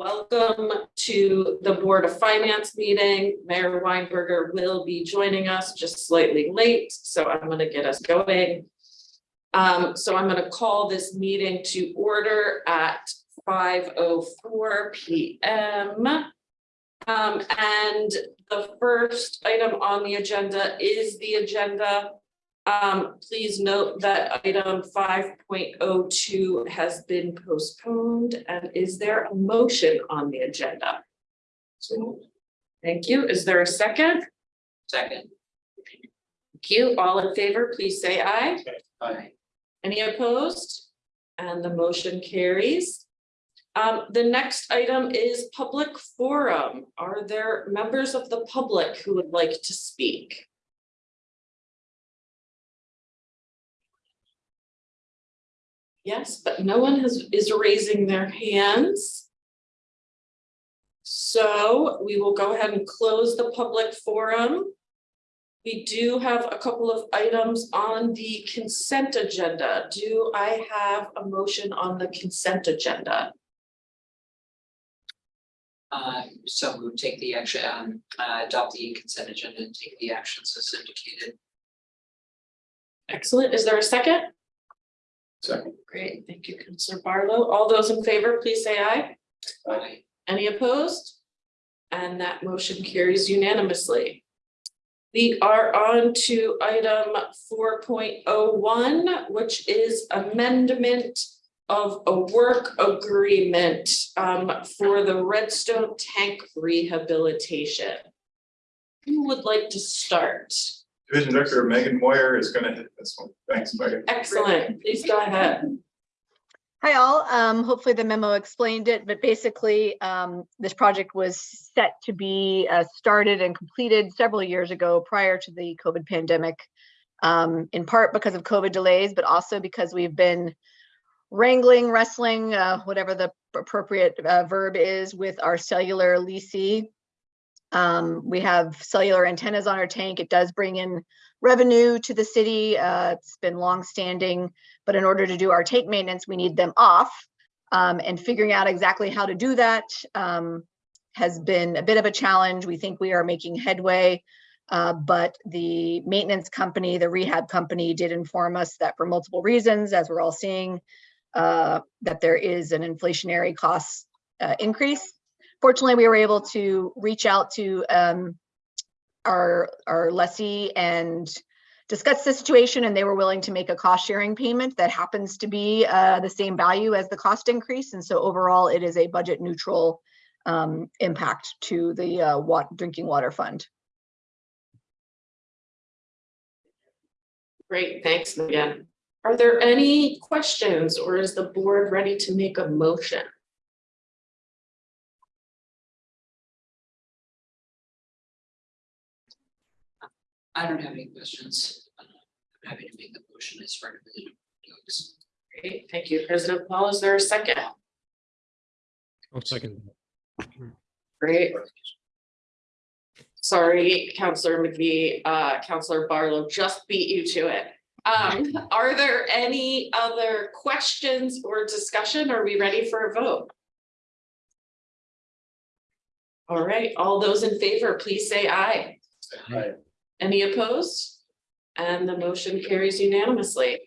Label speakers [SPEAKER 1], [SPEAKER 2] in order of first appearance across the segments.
[SPEAKER 1] Welcome to the Board of Finance meeting. Mayor Weinberger will be joining us just slightly late, so I'm going to get us going. Um, so I'm going to call this meeting to order at five oh four P M. Um, and the first item on the agenda is the agenda. Um, please note that item five point oh two has been postponed and is there a motion on the agenda? Thank you. Is there a second?
[SPEAKER 2] Second.
[SPEAKER 1] Thank you. All in favor, please say aye.
[SPEAKER 2] Aye.
[SPEAKER 1] Any opposed? And the motion carries. Um, the next item is public forum. Are there members of the public who would like to speak? Yes, but no one has, is raising their hands. So we will go ahead and close the public forum. We do have a couple of items on the consent agenda. Do I have a motion on the consent agenda?
[SPEAKER 2] Uh, so we would take the action, um, uh, adopt the consent agenda and take the actions as indicated.
[SPEAKER 1] Excellent. Is there a second?
[SPEAKER 3] Second.
[SPEAKER 1] Great. Thank you, Councilor Barlow. All those in favor, please say aye.
[SPEAKER 2] Aye.
[SPEAKER 1] Any opposed? And that motion carries unanimously. We are on to item four point oh one, which is amendment of a work agreement um, for the Redstone Tank rehabilitation. Who would like to start?
[SPEAKER 3] Division Director Megan Moir is gonna hit this one. Thanks, Megan.
[SPEAKER 1] Excellent. Please go ahead.
[SPEAKER 4] Hi all, um, hopefully the memo explained it, but basically, um, this project was set to be, uh, started and completed several years ago prior to the COVID pandemic. Um, in part because of COVID delays, but also because we've been wrangling, wrestling, uh, whatever the appropriate, uh, verb is with our cellular leasee. Um, we have cellular antennas on our tank. It does bring in revenue to the city. Uh, it's been longstanding but in order to do our tank maintenance, we need them off. Um, and figuring out exactly how to do that um, has been a bit of a challenge. We think we are making headway, uh, but the maintenance company, the rehab company did inform us that for multiple reasons, as we're all seeing, uh, that there is an inflationary cost uh, increase. Fortunately, we were able to reach out to um, our, our lessee and discuss the situation and they were willing to make a cost sharing payment that happens to be uh, the same value as the cost increase. And so overall, it is a budget neutral um, impact to the uh, drinking water fund.
[SPEAKER 1] Great, thanks, Megan. Are there any questions or is the board ready to make a motion?
[SPEAKER 2] I don't have any questions. I'm happy to make the motion as recommended. Doug's.
[SPEAKER 1] Great, thank you. President Paul, is there a second?
[SPEAKER 5] I'll second.
[SPEAKER 1] Great. Sorry, Councilor McVie, uh, Councilor Barlow just beat you to it. Um, are there any other questions or discussion? Are we ready for a vote? All right, all those in favor, please say aye.
[SPEAKER 3] Aye.
[SPEAKER 1] Any opposed? And the motion carries unanimously.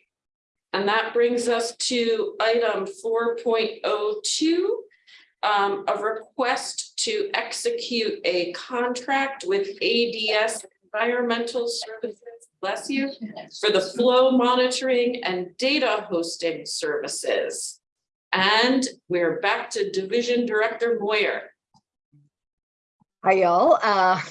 [SPEAKER 1] And that brings us to item four point oh two. Um, a request to execute a contract with ADS Environmental Services, bless you, for the flow monitoring and data hosting services. And we're back to Division Director Moir.
[SPEAKER 4] Hi, y'all. Uh,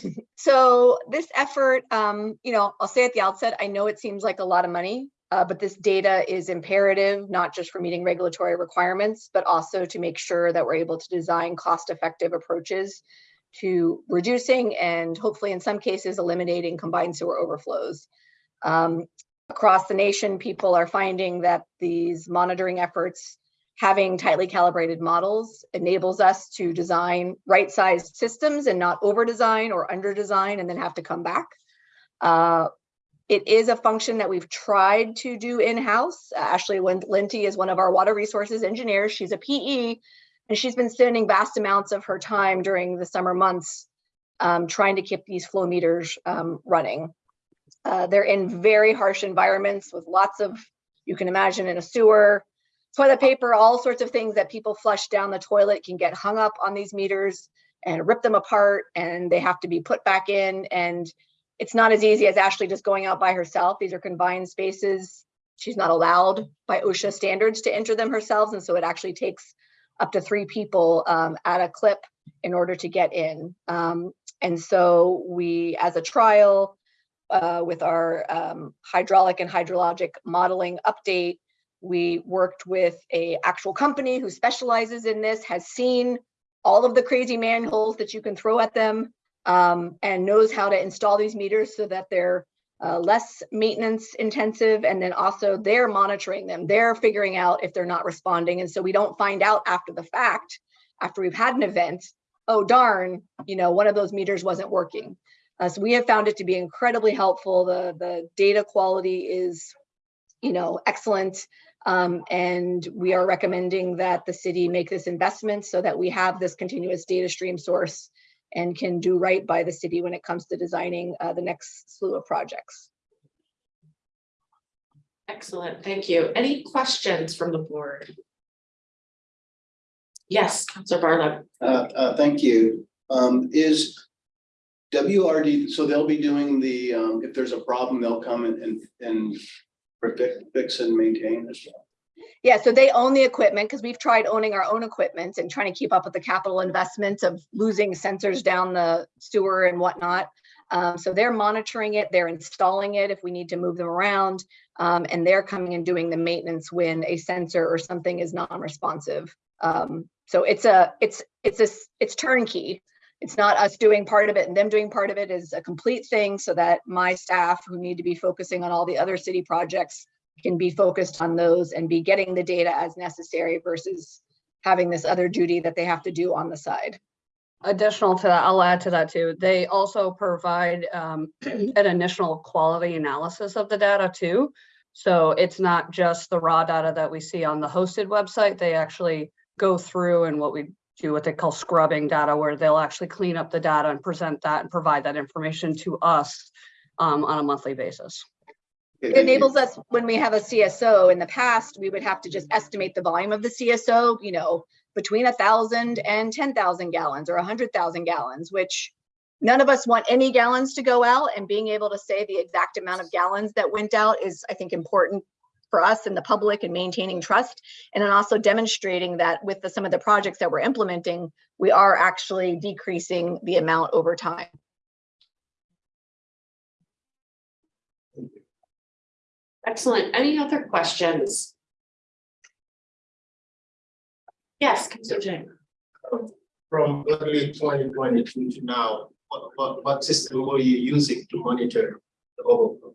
[SPEAKER 4] so this effort, um, you know, I'll say at the outset, I know it seems like a lot of money, uh, but this data is imperative, not just for meeting regulatory requirements, but also to make sure that we're able to design cost-effective approaches to reducing and hopefully in some cases eliminating combined sewer overflows. Um, across the nation, people are finding that these monitoring efforts having tightly calibrated models enables us to design right-sized systems and not over-design or under-design and then have to come back. Uh, it is a function that we've tried to do in-house. Ashley Linty is one of our water resources engineers. She's a PE, And she's been spending vast amounts of her time during the summer months um, trying to keep these flow meters um, running. Uh, they're in very harsh environments with lots of, you can imagine in a sewer, toilet paper, all sorts of things that people flush down the toilet can get hung up on these meters and rip them apart and they have to be put back in. And it's not as easy as Ashley just going out by herself. These are confined spaces. She's not allowed by OSHA standards to enter them herself. And so it actually takes up to three people um, at a clip in order to get in. Um, and so we, as a trial, uh, with our um, hydraulic and hydrologic modeling update, we worked with a actual company who specializes in this, has seen all of the crazy manholes that you can throw at them, um, and knows how to install these meters so that they're uh, less maintenance intensive. And then also they're monitoring them. They're figuring out if they're not responding. And so we don't find out after the fact, after we've had an event, oh darn, you know, one of those meters wasn't working. Uh, so we have found it to be incredibly helpful. The, the data quality is, you know, excellent. Um, and we are recommending that the city make this investment so that we have this continuous data stream source and can do right by the city when it comes to designing uh, the next slew of projects.
[SPEAKER 1] Excellent, thank you. Any questions from the board? Yes, Councilor Barlow.
[SPEAKER 6] Uh, uh, thank you. Um, is WRD, so they'll be doing the, um, if there's a problem, they'll come and, and, and fix, fix and maintain as well.
[SPEAKER 4] Yeah, so they own the equipment because we've tried owning our own equipment and trying to keep up with the capital investments of losing sensors down the sewer and whatnot. Um, so they're monitoring it, they're installing it if we need to move them around, um, and they're coming and doing the maintenance when a sensor or something is non-responsive. Um, so it's a, it's, it's a, it's turnkey. It's not us doing part of it and them doing part of it is a complete thing so that my staff who need to be focusing on all the other city projects can be focused on those and be getting the data as necessary versus having this other duty that they have to do on the side.
[SPEAKER 7] Additional to that, I'll add to that too. They also provide um, an initial quality analysis of the data too. So it's not just the raw data that we see on the hosted website. They actually go through and what we do what they call scrubbing data, where they'll actually clean up the data and present that and provide that information to us um, on a monthly basis.
[SPEAKER 4] It enables us, when we have a CSO, in the past, we would have to just estimate the volume of the CSO, you know, between a thousand and 10,000 gallons or a hundred thousand gallons, which none of us want any gallons to go out and being able to say the exact amount of gallons that went out is, I think, important for us and the public and maintaining trust. And then also demonstrating that with the, some of the projects that we're implementing, we are actually decreasing the amount over time.
[SPEAKER 1] Excellent. Any other questions? Yes, Councilor Jane.
[SPEAKER 8] from early twenty twenty-two to now, what, what, what system were you using to monitor the overflow?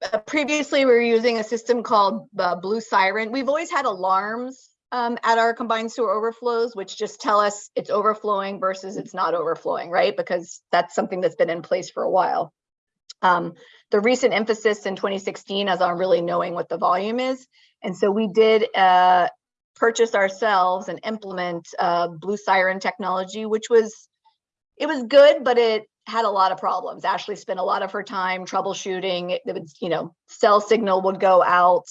[SPEAKER 4] Uh, previously, we were using a system called uh, Blue Siren. We've always had alarms um, at our combined sewer overflows, which just tell us it's overflowing versus it's not overflowing, right? Because that's something that's been in place for a while. Um, the recent emphasis in 2016 is on really knowing what the volume is. And so we did uh, purchase ourselves and implement uh, Blue Siren technology, which was, it was good, but it had a lot of problems. Ashley spent a lot of her time troubleshooting. It, would, you know, cell signal would go out.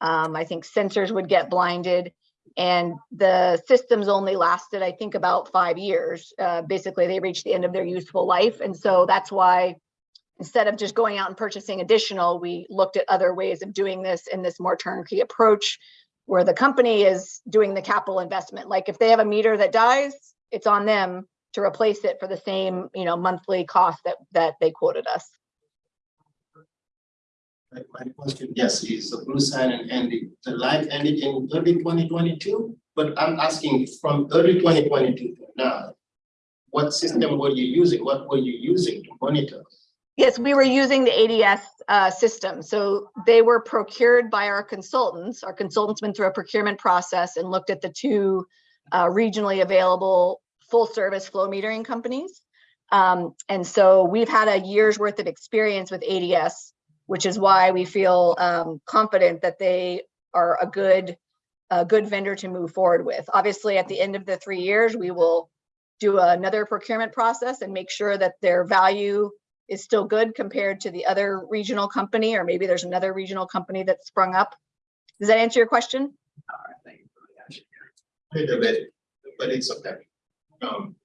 [SPEAKER 4] Um, I think sensors would get blinded and the systems only lasted, I think, about five years. Uh, basically, they reached the end of their useful life. And so that's why instead of just going out and purchasing additional, we looked at other ways of doing this in this more turnkey approach where the company is doing the capital investment. Like if they have a meter that dies, it's on them to replace it for the same, you know, monthly cost that, that they quoted us.
[SPEAKER 8] My, my question, yes, is the Blue Siren ended, the life ended in early twenty twenty-two, but I'm asking from early twenty twenty-two to now. What system were you using? What were you using to monitor?
[SPEAKER 4] Yes, we were using the ADS uh, system. So they were procured by our consultants. Our consultants went through a procurement process and looked at the two uh, regionally available full service flow metering companies. Um, and so we've had a year's worth of experience with ADS, which is why we feel um, confident that they are a good a good vendor to move forward with. Obviously, at the end of the three years, we will do another procurement process and make sure that their value is still good compared to the other regional company, or maybe there's another regional company that sprung up. Does that answer your question?
[SPEAKER 8] Little bit, but it's okay. Um.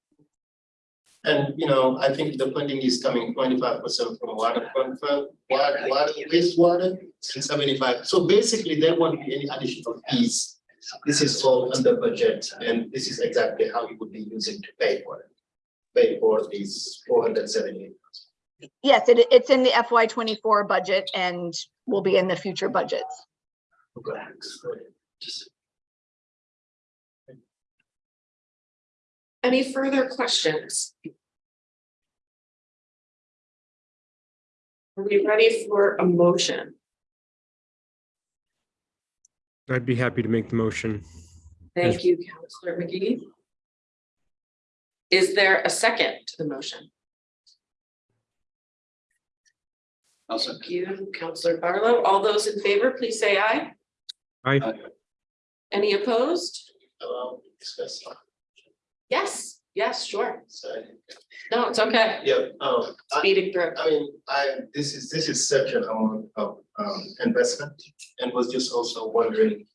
[SPEAKER 8] And, you know, I think the funding is coming twenty-five percent from water fund, water, water, wastewater, and seventy-five. So basically, there won't be any additional fees. This is all under budget, and this is exactly how you would be using to pay for it. Pay for these four hundred seventy.
[SPEAKER 4] Yes, it, it's in the FY twenty-four budget and will be in the future budgets.
[SPEAKER 1] Any further questions? Are we ready for a motion?
[SPEAKER 5] I'd be happy to make the motion.
[SPEAKER 1] Thank you, Councilor Magee. Is there a second to the motion?
[SPEAKER 6] Also,
[SPEAKER 1] Thank you, Councilor Barlow. All those in favor, please say aye.
[SPEAKER 5] I,
[SPEAKER 1] Any opposed?
[SPEAKER 8] Um, discuss,
[SPEAKER 1] Yes, yes, sure.
[SPEAKER 8] sorry.
[SPEAKER 1] No, it's okay.
[SPEAKER 8] Yeah, um, I,
[SPEAKER 1] Speeding through.
[SPEAKER 8] I mean, I, this is, this is such an amount of, um, investment, and was just also wondering.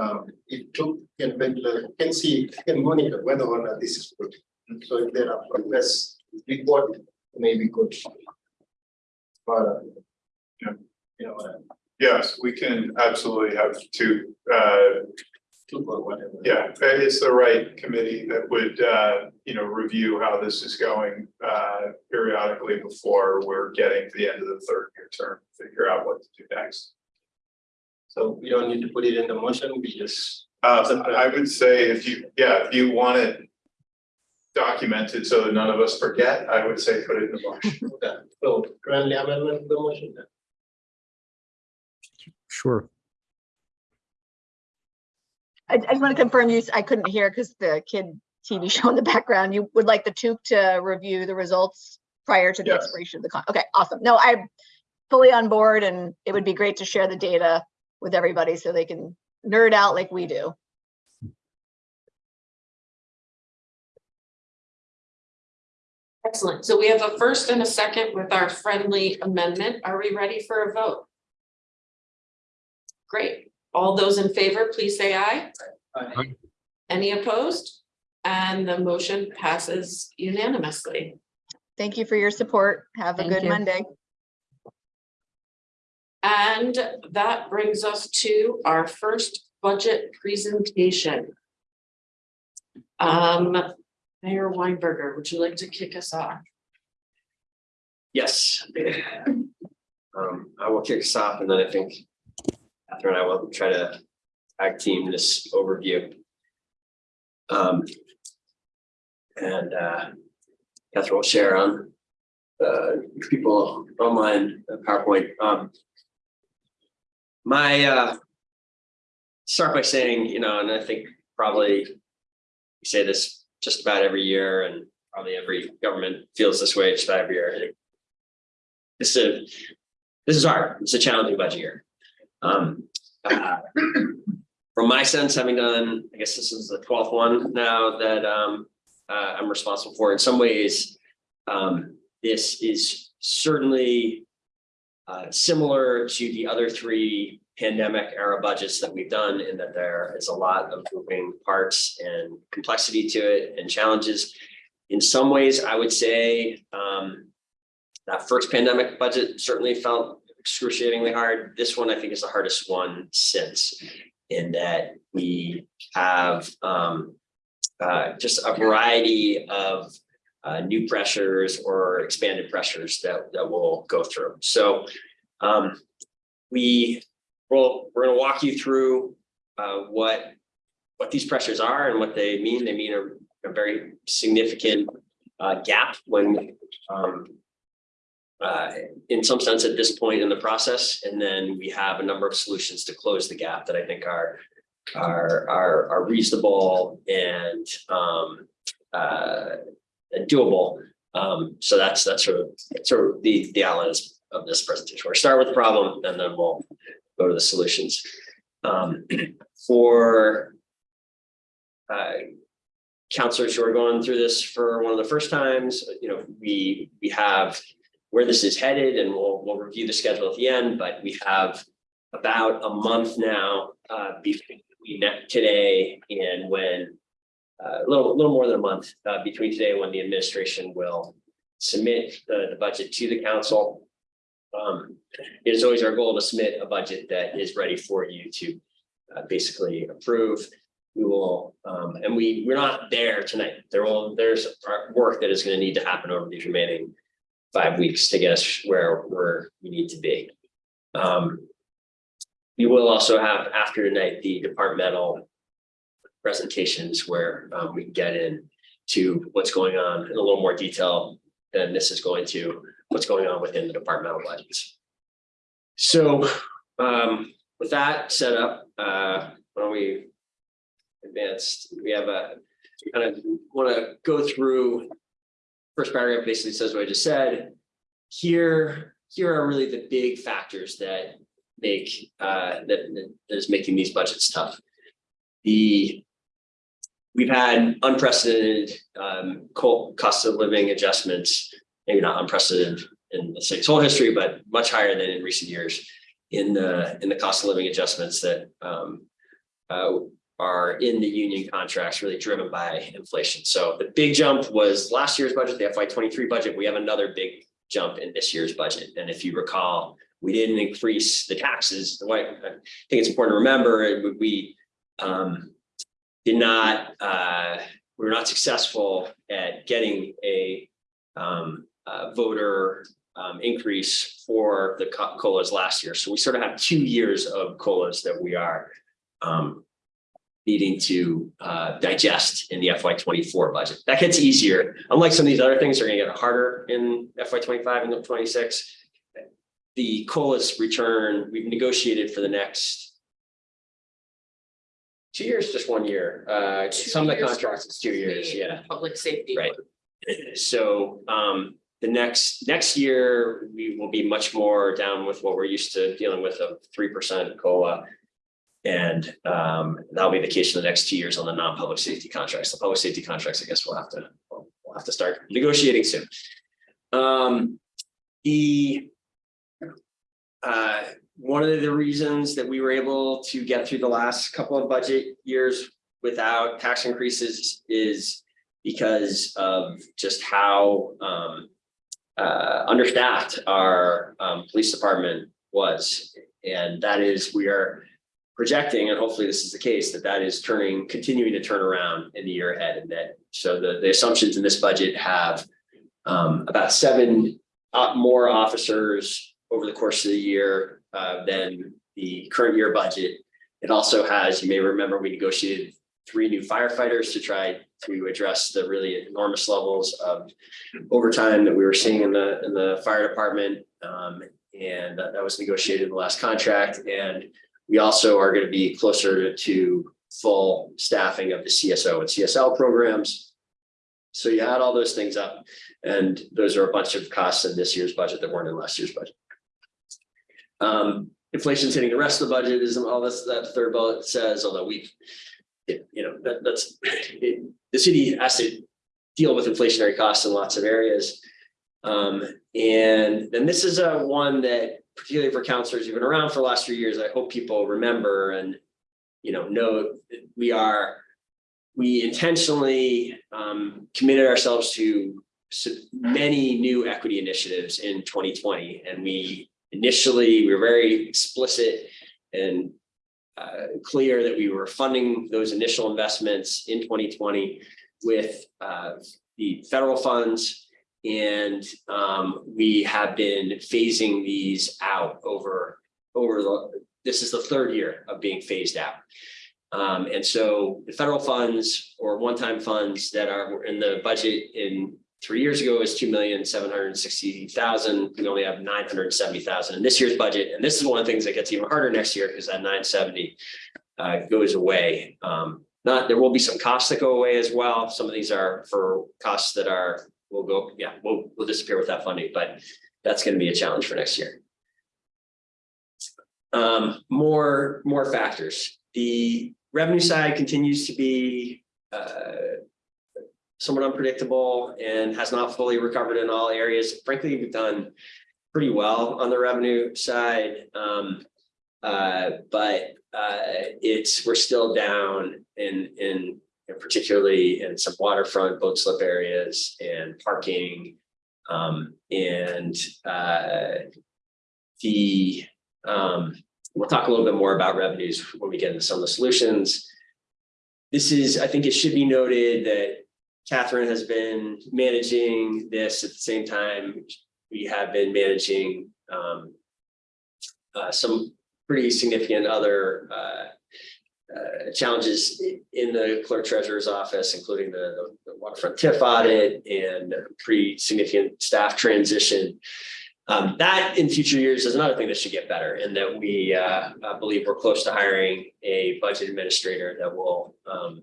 [SPEAKER 8] Um, it took, can regular, can see, can monitor whether or not this is good. So if there are progress report, maybe good. But, uh,
[SPEAKER 3] Yeah.
[SPEAKER 8] You know, uh,
[SPEAKER 3] Yes, we can absolutely have two, uh,
[SPEAKER 8] two or whatever.
[SPEAKER 3] Yeah, it's the right committee that would, uh, you know, review how this is going, uh, periodically before we're getting to the end of the third year term, figure out what to do next.
[SPEAKER 8] So we don't need to put it in the motion, we just,
[SPEAKER 3] Uh, I would say if you, yeah, if you want it documented so that none of us forget, I would say put it in the motion.
[SPEAKER 8] okay, so friendly amendment to the motion then.
[SPEAKER 5] sure.
[SPEAKER 4] I, I just want to confirm you, I couldn't hear because the kid TV show in the background. You would like the TUC to review the results prior to the
[SPEAKER 3] Yes.
[SPEAKER 4] expiration of the con, okay, awesome. No, I'm fully on board and it would be great to share the data with everybody so they can nerd out like we do.
[SPEAKER 1] Excellent. So we have a first and a second with our friendly amendment. Are we ready for a vote? Great. All those in favor, please say aye. Any opposed? And the motion passes unanimously.
[SPEAKER 4] Thank you for your support. Have a
[SPEAKER 7] Thank
[SPEAKER 4] good
[SPEAKER 7] you.
[SPEAKER 4] Monday.
[SPEAKER 1] And that brings us to our first budget presentation. Um, Mayor Weinberger, would you like to kick us off?
[SPEAKER 9] Yes. Um, I will kick us off and then I think Catherine and I will try to tag team this overview. Um. And uh, Catherine will share on uh, people online PowerPoint. Um. My uh. Start by saying, you know, and I think probably we say this just about every year and probably every government feels this way just about every year. This is, this is hard. It's a challenging budget year. Um, uh, from my sense, having done, I guess this is the twelfth one now that um, uh, I'm responsible for. In some ways, um, this is certainly uh, similar to the other three pandemic era budgets that we've done in that there is a lot of moving parts and complexity to it and challenges. In some ways, I would say um, that first pandemic budget certainly felt excruciatingly hard. This one, I think, is the hardest one since in that we have um, uh, just a variety of uh, new pressures or expanded pressures that, that we'll go through. So um, we will, we're gonna walk you through uh, what, what these pressures are and what they mean. They mean a, a very significant uh, gap when um, uh, in some sense at this point in the process. And then we have a number of solutions to close the gap that I think are are are, are reasonable and um, uh, doable. Um, so that's that's sort of sort of the the outline of this presentation. We'll start with the problem and then we'll go to the solutions. Um, for uh, councilors who are going through this for one of the first times, you know, we, we have where this is headed and we'll, we'll review the schedule at the end, but we have about a month now, uh, between today and when uh, a little, little more than a month, uh, between today and when the administration will submit the, the budget to the council. Um, it is always our goal to submit a budget that is ready for you to uh, basically approve. We will, um, and we, we're not there tonight. There will, there's work that is gonna need to happen over these remaining five weeks to get us where, we need to be. Um, we will also have after tonight, the departmental presentations where, um, we can get in to what's going on in a little more detail than this is going to, what's going on within the departmental budgets. So, um, with that set up, uh, why don't we advance, we have a, kind of want to go through. First paragraph basically says what I just said. Here, here are really the big factors that make, uh, that, that is making these budgets tough. The, we've had unprecedented, um, cost of living adjustments, maybe not unprecedented in the state's whole history, but much higher than in recent years in the, in the cost of living adjustments that, um, uh, are in the union contracts really driven by inflation. So the big jump was last year's budget, the FY twenty-three budget. We have another big jump in this year's budget. And if you recall, we didn't increase the taxes. I think it's important to remember, we um did not, uh, we were not successful at getting a um uh, voter um increase for the co- COLAs last year. So we sort of have two years of COLAs that we are um needing to uh digest in the FY twenty-four budget. That gets easier. Unlike some of these other things, are gonna get harder in FY twenty-five and twenty-six. The COLAs return, we've negotiated for the next two years, just one year. Uh, some of the contracts, it's two years, yeah.
[SPEAKER 1] Public safety.
[SPEAKER 9] Right. So um the next, next year, we will be much more down with what we're used to dealing with of three percent COLA. And um that'll be the case for the next two years on the non-public safety contracts. The public safety contracts, I guess we'll have to, we'll have to start negotiating soon. Um, the uh, one of the reasons that we were able to get through the last couple of budget years without tax increases is because of just how um uh understaffed our um police department was. And that is, we are projecting, and hopefully this is the case, that that is turning, continuing to turn around in the year ahead and that, so the the assumptions in this budget have um about seven uh more officers over the course of the year uh than the current year budget. It also has, you may remember, we negotiated three new firefighters to try to address the really enormous levels of overtime that we were seeing in the, in the fire department. Um, and that that was negotiated in the last contract. And we also are going to be closer to full staffing of the CSO and CSL programs. So you add all those things up, and those are a bunch of costs in this year's budget that weren't in last year's budget. Um, inflation's hitting the rest of the budget is all this, that third bullet says, although we've it, you know, that, that's, it, the city has to deal with inflationary costs in lots of areas. Um, and then this is a one that particularly for councilors who've been around for the last few years, I hope people remember and, you know, know we are, we intentionally, um, committed ourselves to many new equity initiatives in twenty twenty, and we initially, we were very explicit and uh, clear that we were funding those initial investments in twenty twenty with uh, the federal funds. And um, we have been phasing these out over, over the, this is the third year of being phased out. Um, and so the federal funds or one-time funds that are in the budget in three years ago is two million, seven hundred and sixty thousand. We only have nine hundred and seventy thousand in this year's budget. And this is one of the things that gets even harder next year because that nine seventy uh, goes away. Um, not, there will be some costs that go away as well. Some of these are for costs that are, will go, yeah, we'll, we'll disappear with that funding, but that's going to be a challenge for next year. Um, more, more factors. The revenue side continues to be uh, somewhat unpredictable and has not fully recovered in all areas. Frankly, we've done pretty well on the revenue side. Um, uh, but uh, it's, we're still down in, in particularly in some waterfront boat slip areas and parking. Um, and uh, the, um, we'll talk a little bit more about revenues when we get into some of the solutions. This is, I think it should be noted that Catherine has been managing this at the same time. We have been managing um, uh, some pretty significant other uh, uh, challenges in the clerk treasurer's office, including the the waterfront TIF audit and pretty significant staff transition. Um, that in future years is another thing that should get better and that we uh, uh, believe we're close to hiring a budget administrator that will um,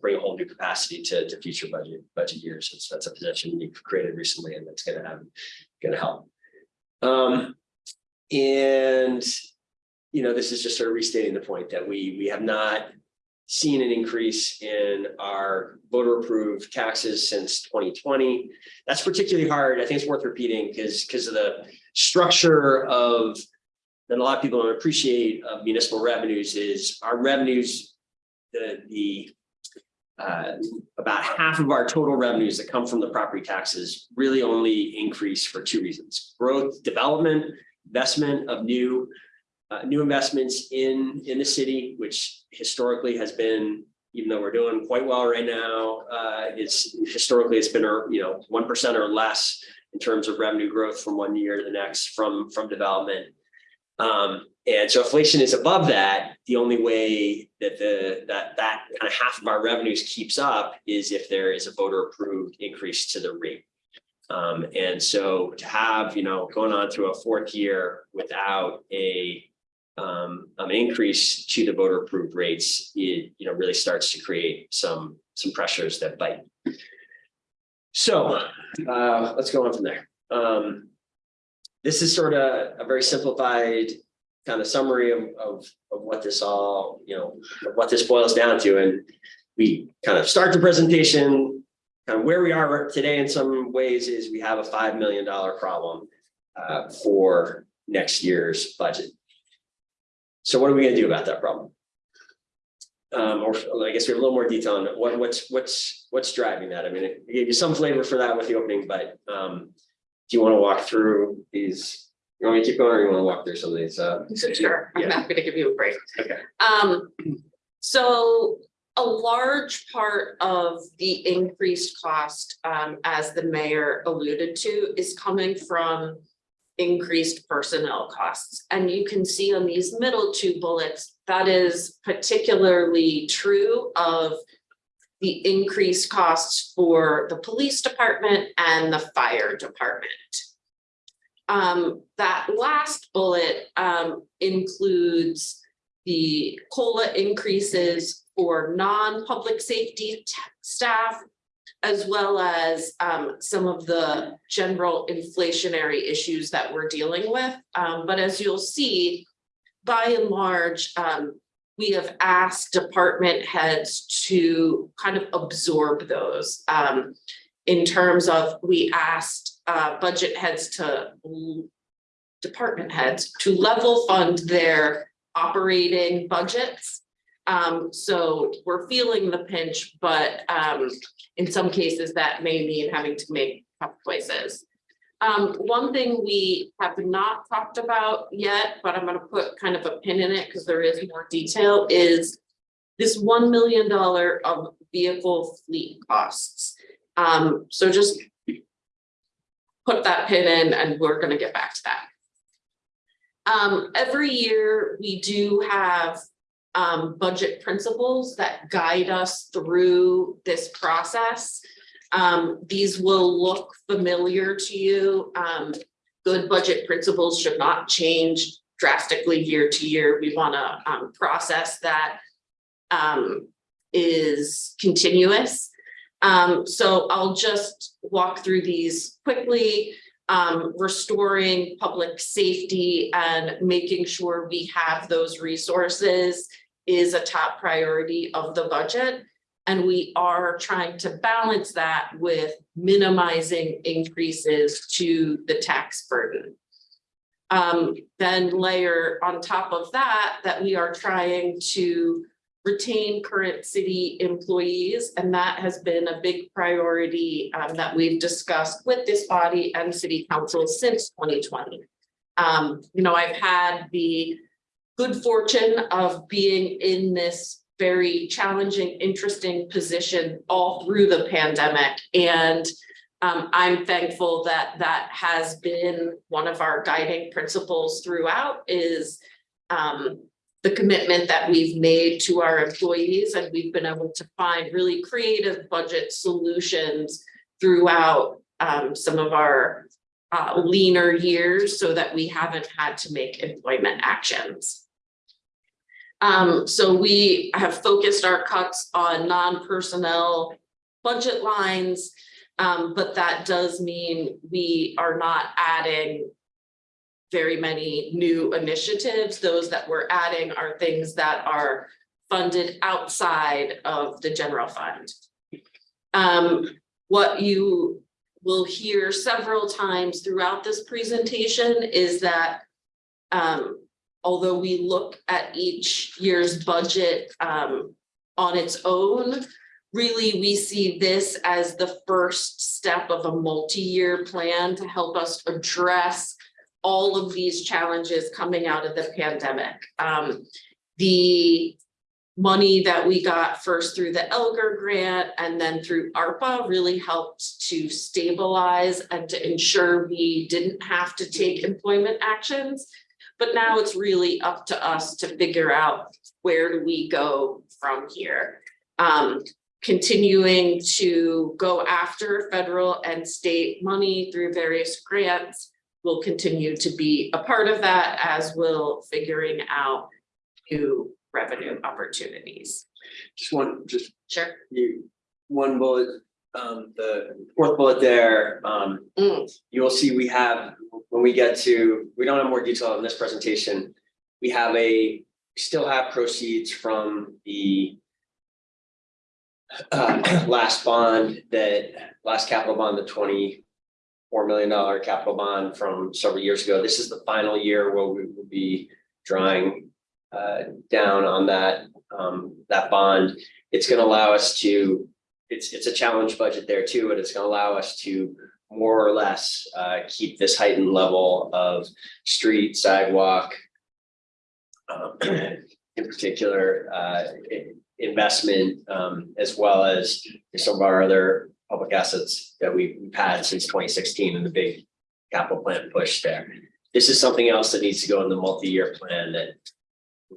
[SPEAKER 9] bring a whole new capacity to, to future budget, budget years. It's- That's a position we've created recently and that's gonna have, gonna help. Um, and, you know, this is just sort of restating the point that we, we have not seen an increase in our voter approved taxes since twenty twenty. That's particularly hard. I think it's worth repeating because, because of the structure of that a lot of people don't appreciate of municipal revenues is our revenues, the, the uh, about half of our total revenues that come from the property taxes really only increase for two reasons. Growth, development, investment of new, uh, new investments in, in the city, which historically has been, even though we're doing quite well right now, uh, it's historically it's been, you know, one percent or less in terms of revenue growth from one year to the next from, from development. Um, and so inflation is above that. The only way that the, that, that kind of half of our revenues keeps up is if there is a voter approved increase to the rate. Um, and so to have, you know, going on through a fourth year without a um, an increase to the voter approved rates, it, you know, really starts to create some, some pressures that bite. So, uh, let's go on from there. Um, this is sort of a very simplified kind of summary of, of, of what this all, you know, what this boils down to. And we kind of start the presentation, kind of where we are today in some ways is we have a $5 million problem uh, for next year's budget. So what are we gonna do about that problem? Um, or I guess we have a little more detail on what, what's, what's, what's driving that? I mean, I gave you some flavor for that with the opening, but, um, do you want to walk through these? You want me to keep going or you want to walk through some of these, uh?
[SPEAKER 1] Sure, I'm happy to give you a break.
[SPEAKER 9] Okay.
[SPEAKER 1] Um, so a large part of the increased cost, um, as the mayor alluded to, is coming from increased personnel costs. And you can see on these middle two bullets, that is particularly true of the increased costs for the police department and the fire department. Um, that last bullet, um, includes the COLA increases for non-public safety staff, as well as, um, some of the general inflationary issues that we're dealing with. Um, but as you'll see, by and large, um, we have asked department heads to kind of absorb those. Um, in terms of, we asked, uh, budget heads to department heads to level fund their operating budgets. Um, so we're feeling the pinch, but, um, in some cases that may mean having to make tough choices. Um, one thing we have not talked about yet, but I'm gonna put kind of a pin in it because there is more detail, is this one million dollar of vehicle fleet costs. Um, so just put that pin in and we're gonna get back to that. Um, every year we do have um, budget principles that guide us through this process. Um, these will look familiar to you. Um, good budget principles should not change drastically year to year. We wanna, um, process that um, is continuous. Um, so I'll just walk through these quickly. um, restoring public safety and making sure we have those resources is a top priority of the budget. And we are trying to balance that with minimizing increases to the tax burden. Um, then layer on top of that, that we are trying to retain current city employees, and that has been a big priority um, that we've discussed with this body and city council since twenty twenty. Um, you know, I've had the good fortune of being in this very challenging, interesting position all through the pandemic. And um, I'm thankful that that has been one of our guiding principles throughout is um, the commitment that we've made to our employees and we've been able to find really creative budget solutions throughout um, some of our uh, leaner years so that we haven't had to make employment actions. Um, so we have focused our cuts on non-personnel budget lines. Um, but that does mean we are not adding very many new initiatives. Those that we're adding are things that are funded outside of the general fund. Um, what you will hear several times throughout this presentation is that um, although we look at each year's budget um, on its own, really, we see this as the first step of a multi-year plan to help us address all of these challenges coming out of the pandemic. Um, the money that we got first through the Elgar grant and then through ARPA really helped to stabilize and to ensure we didn't have to take employment actions. But now it's really up to us to figure out where do we go from here. Um, continuing to go after federal and state money through various grants will continue to be a part of that as will figuring out new revenue opportunities.
[SPEAKER 9] Just one, just
[SPEAKER 1] Sure.
[SPEAKER 9] you, one bullet, um, the fourth bullet there, um,
[SPEAKER 1] Mm.
[SPEAKER 9] you will see we have, when we get to, we don't have more detail in this presentation. We have a, we still have proceeds from the uh, last bond that, last capital bond, the twenty-four million dollar capital bond from several years ago. This is the final year where we will be drawing uh, down on that, um, that bond. It's gonna allow us to, it's, it's a challenge budget there too, but it's gonna allow us to more or less uh, keep this heightened level of street, sidewalk, um, in particular, uh, investment, um, as well as some of our other public assets that we've had since twenty sixteen and the big capital plan push there. This is something else that needs to go in the multi-year plan that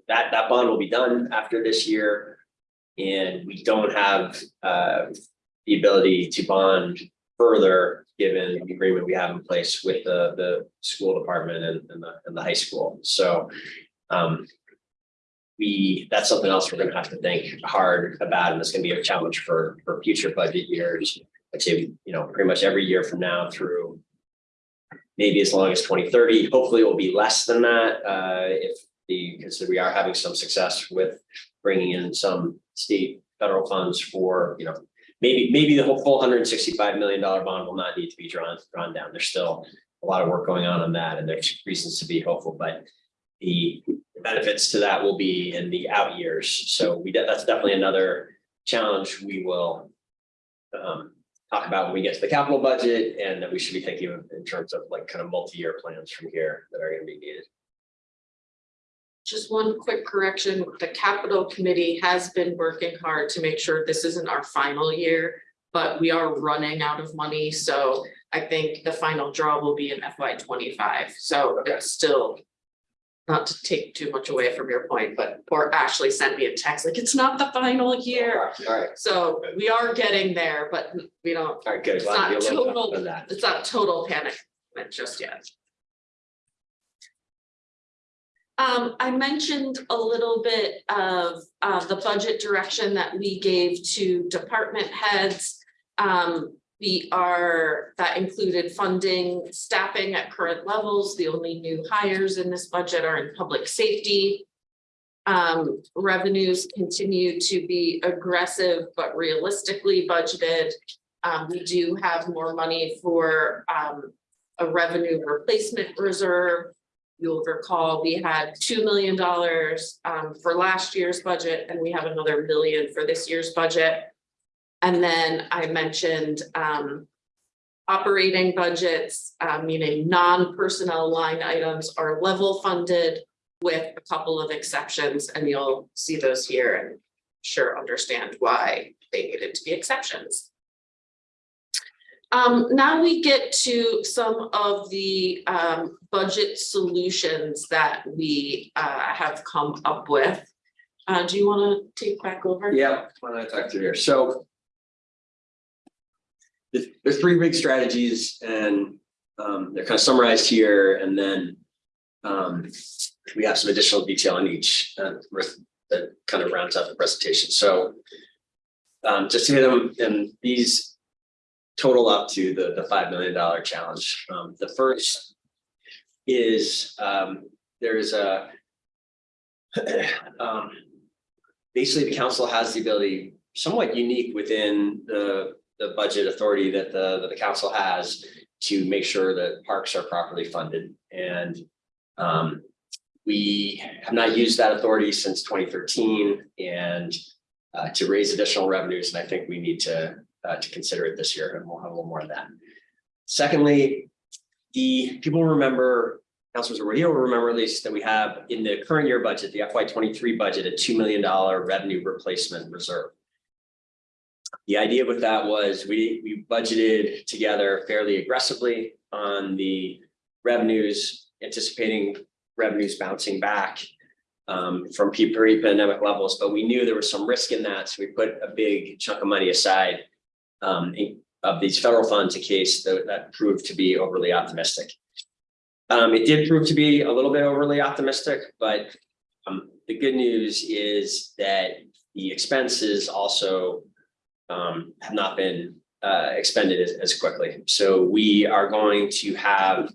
[SPEAKER 9] that, that bond will be done after this year. And we don't have, uh, the ability to bond further, given the agreement we have in place with the, the school department and, and the, and the high school. So, um, we, that's something else we're gonna have to think hard about, and it's gonna be a challenge for, for future budget years. I'd say, you know, pretty much every year from now through maybe as long as twenty thirty, hopefully it will be less than that, uh, if the, because we are having some success with bringing in some state, federal funds for, you know, maybe, maybe the whole full hundred and sixty-five million dollar bond will not need to be drawn, drawn down. There's still a lot of work going on on that, and there's reasons to be hopeful, but the benefits to that will be in the out years. So we, that's definitely another challenge we will um, talk about when we get to the capital budget and that we should be thinking in terms of like kind of multi-year plans from here that are gonna be needed.
[SPEAKER 1] Just one quick correction, the capital committee has been working hard to make sure this isn't our final year. But we are running out of money, so I think the final draw will be in FY twenty-five, so it's still. Not to take too much away from your point, but poor Ashley sent me a text like, it's not the final year.
[SPEAKER 9] All right,
[SPEAKER 1] So we are getting there, but we don't,
[SPEAKER 9] all right, good.
[SPEAKER 1] It's
[SPEAKER 9] be
[SPEAKER 1] not total-
[SPEAKER 9] that.
[SPEAKER 1] it's not total panic just yet. Um, I mentioned a little bit of, uh, the budget direction that we gave to department heads. Um, We are, that included funding staffing at current levels. The only new hires in this budget are in public safety. Um, revenues continue to be aggressive but realistically budgeted. Um, we do have more money for, um, a revenue replacement reserve. You'll recall, we had two million dollars, um, for last year's budget, and we have another million for this year's budget. And then I mentioned, um, operating budgets, uh, meaning non-personnel line items are level funded with a couple of exceptions, and you'll see those here and sure understand why they needed to be exceptions. Um, now we get to some of the, um, budget solutions that we, uh, have come up with. Uh, do you wanna take back over?
[SPEAKER 9] Yeah, why I talk through here? So. There's three big strategies and um, they're kind of summarized here and then. Um, we have some additional detail on each uh, that kind of rounds out the presentation, so. Um, just to hit them, and these total up to the, the five million dollar challenge. Um, the first is, um, there is a um, basically the council has the ability, somewhat unique within the, the budget authority that the, that the council has to make sure that parks are properly funded. And um, we have not used that authority since twenty thirteen and uh, to raise additional revenues, and I think we need to, uh, to consider it this year, and we'll have a little more of that. Secondly, the people remember Councilors here will remember at least that we have in the current year budget, the FY twenty-three budget, a two million dollar revenue replacement reserve. The idea with that was we, we budgeted together fairly aggressively on the revenues, anticipating revenues bouncing back um, from pre-pandemic levels, but we knew there was some risk in that, so we put a big chunk of money aside um, of these federal funds a case that, that proved to be overly optimistic. Um, it did prove to be a little bit overly optimistic, but um, the good news is that the expenses also um, have not been uh, expended as, as quickly. So we are going to have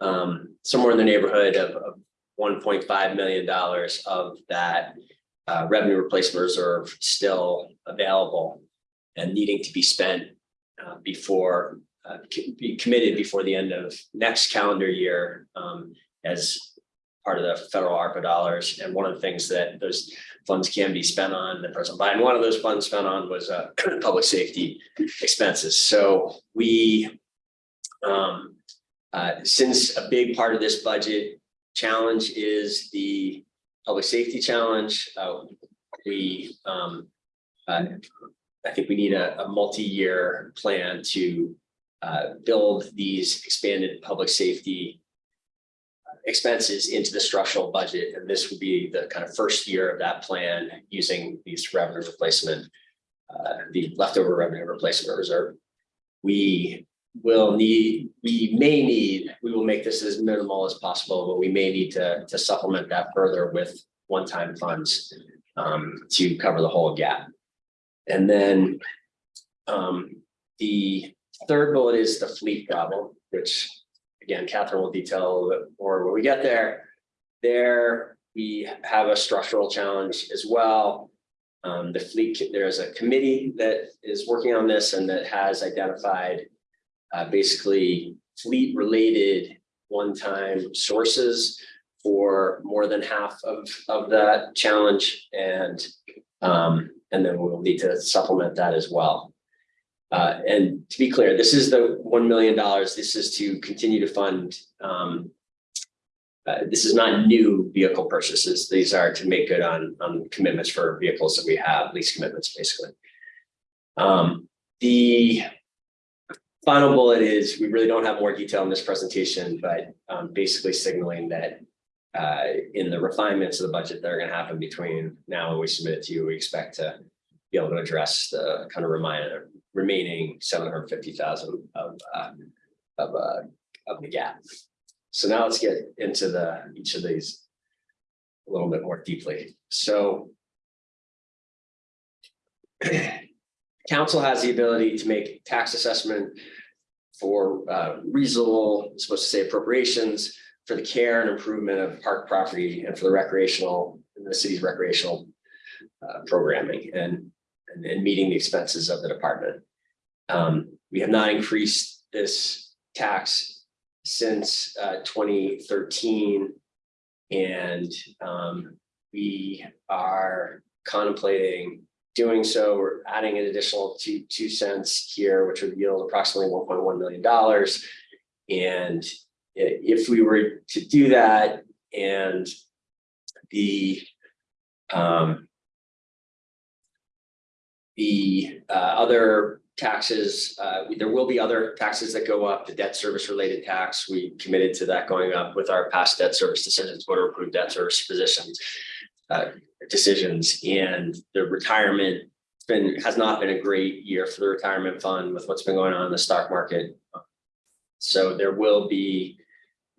[SPEAKER 9] um, somewhere in the neighborhood of, of one point five million dollars of that uh, revenue replacement reserve still available and needing to be spent uh, before uh, be committed before the end of next calendar year um, as part of the federal ARPA dollars. And one of the things that those funds can be spent on, the President Biden, one of those funds spent on was uh, public safety expenses. So we, um, uh, since a big part of this budget challenge is the public safety challenge, uh, we, um, uh, I think we need a, a multi-year plan to uh, build these expanded public safety expenses into the structural budget, and this would be the kind of first year of that plan using these revenue replacement, uh, the leftover revenue replacement reserve. We will need, we may need, we will make this as minimal as possible, but we may need to, to supplement that further with one-time funds um, to cover the whole gap. And then um, the third bullet is the fleet problem, which again, Catherine will detail a little bit more when we get there. There, we have a structural challenge as well. Um, the fleet, there's a committee that is working on this and that has identified uh, basically fleet-related one-time sources for more than half of, of that challenge and um, and then we'll need to supplement that as well. Uh, and to be clear, this is the one million dollars. This is to continue to fund. Um, uh, this is not new vehicle purchases. These are to make good on on commitments for vehicles that we have, lease commitments, basically. Um, the final bullet is we really don't have more detail in this presentation, but um, basically signaling that uh, in the refinements of the budget that are going to happen between now and we submit it to you, we expect to be able to address the kind of reminder remaining seven hundred fifty thousand of uh, of uh, of the gap. So now let's get into the each of these a little bit more deeply. So council has the ability to make tax assessment for uh, reasonable, supposed to say appropriations for the care and improvement of park property and for the recreational, the city's recreational uh, programming and, and, and meeting the expenses of the department. Um, we have not increased this tax since uh, twenty thirteen. And um, we are contemplating doing so. We're adding an additional two, two cents here, which would yield approximately one point one million dollars. And if we were to do that and the um the uh other taxes, uh there will be other taxes that go up, the debt service related tax, we committed to that going up with our past debt service decisions, voter approved debt service positions. Uh decisions and the retirement been, has not been a great year for the retirement fund with what's been going on in the stock market. So there will be,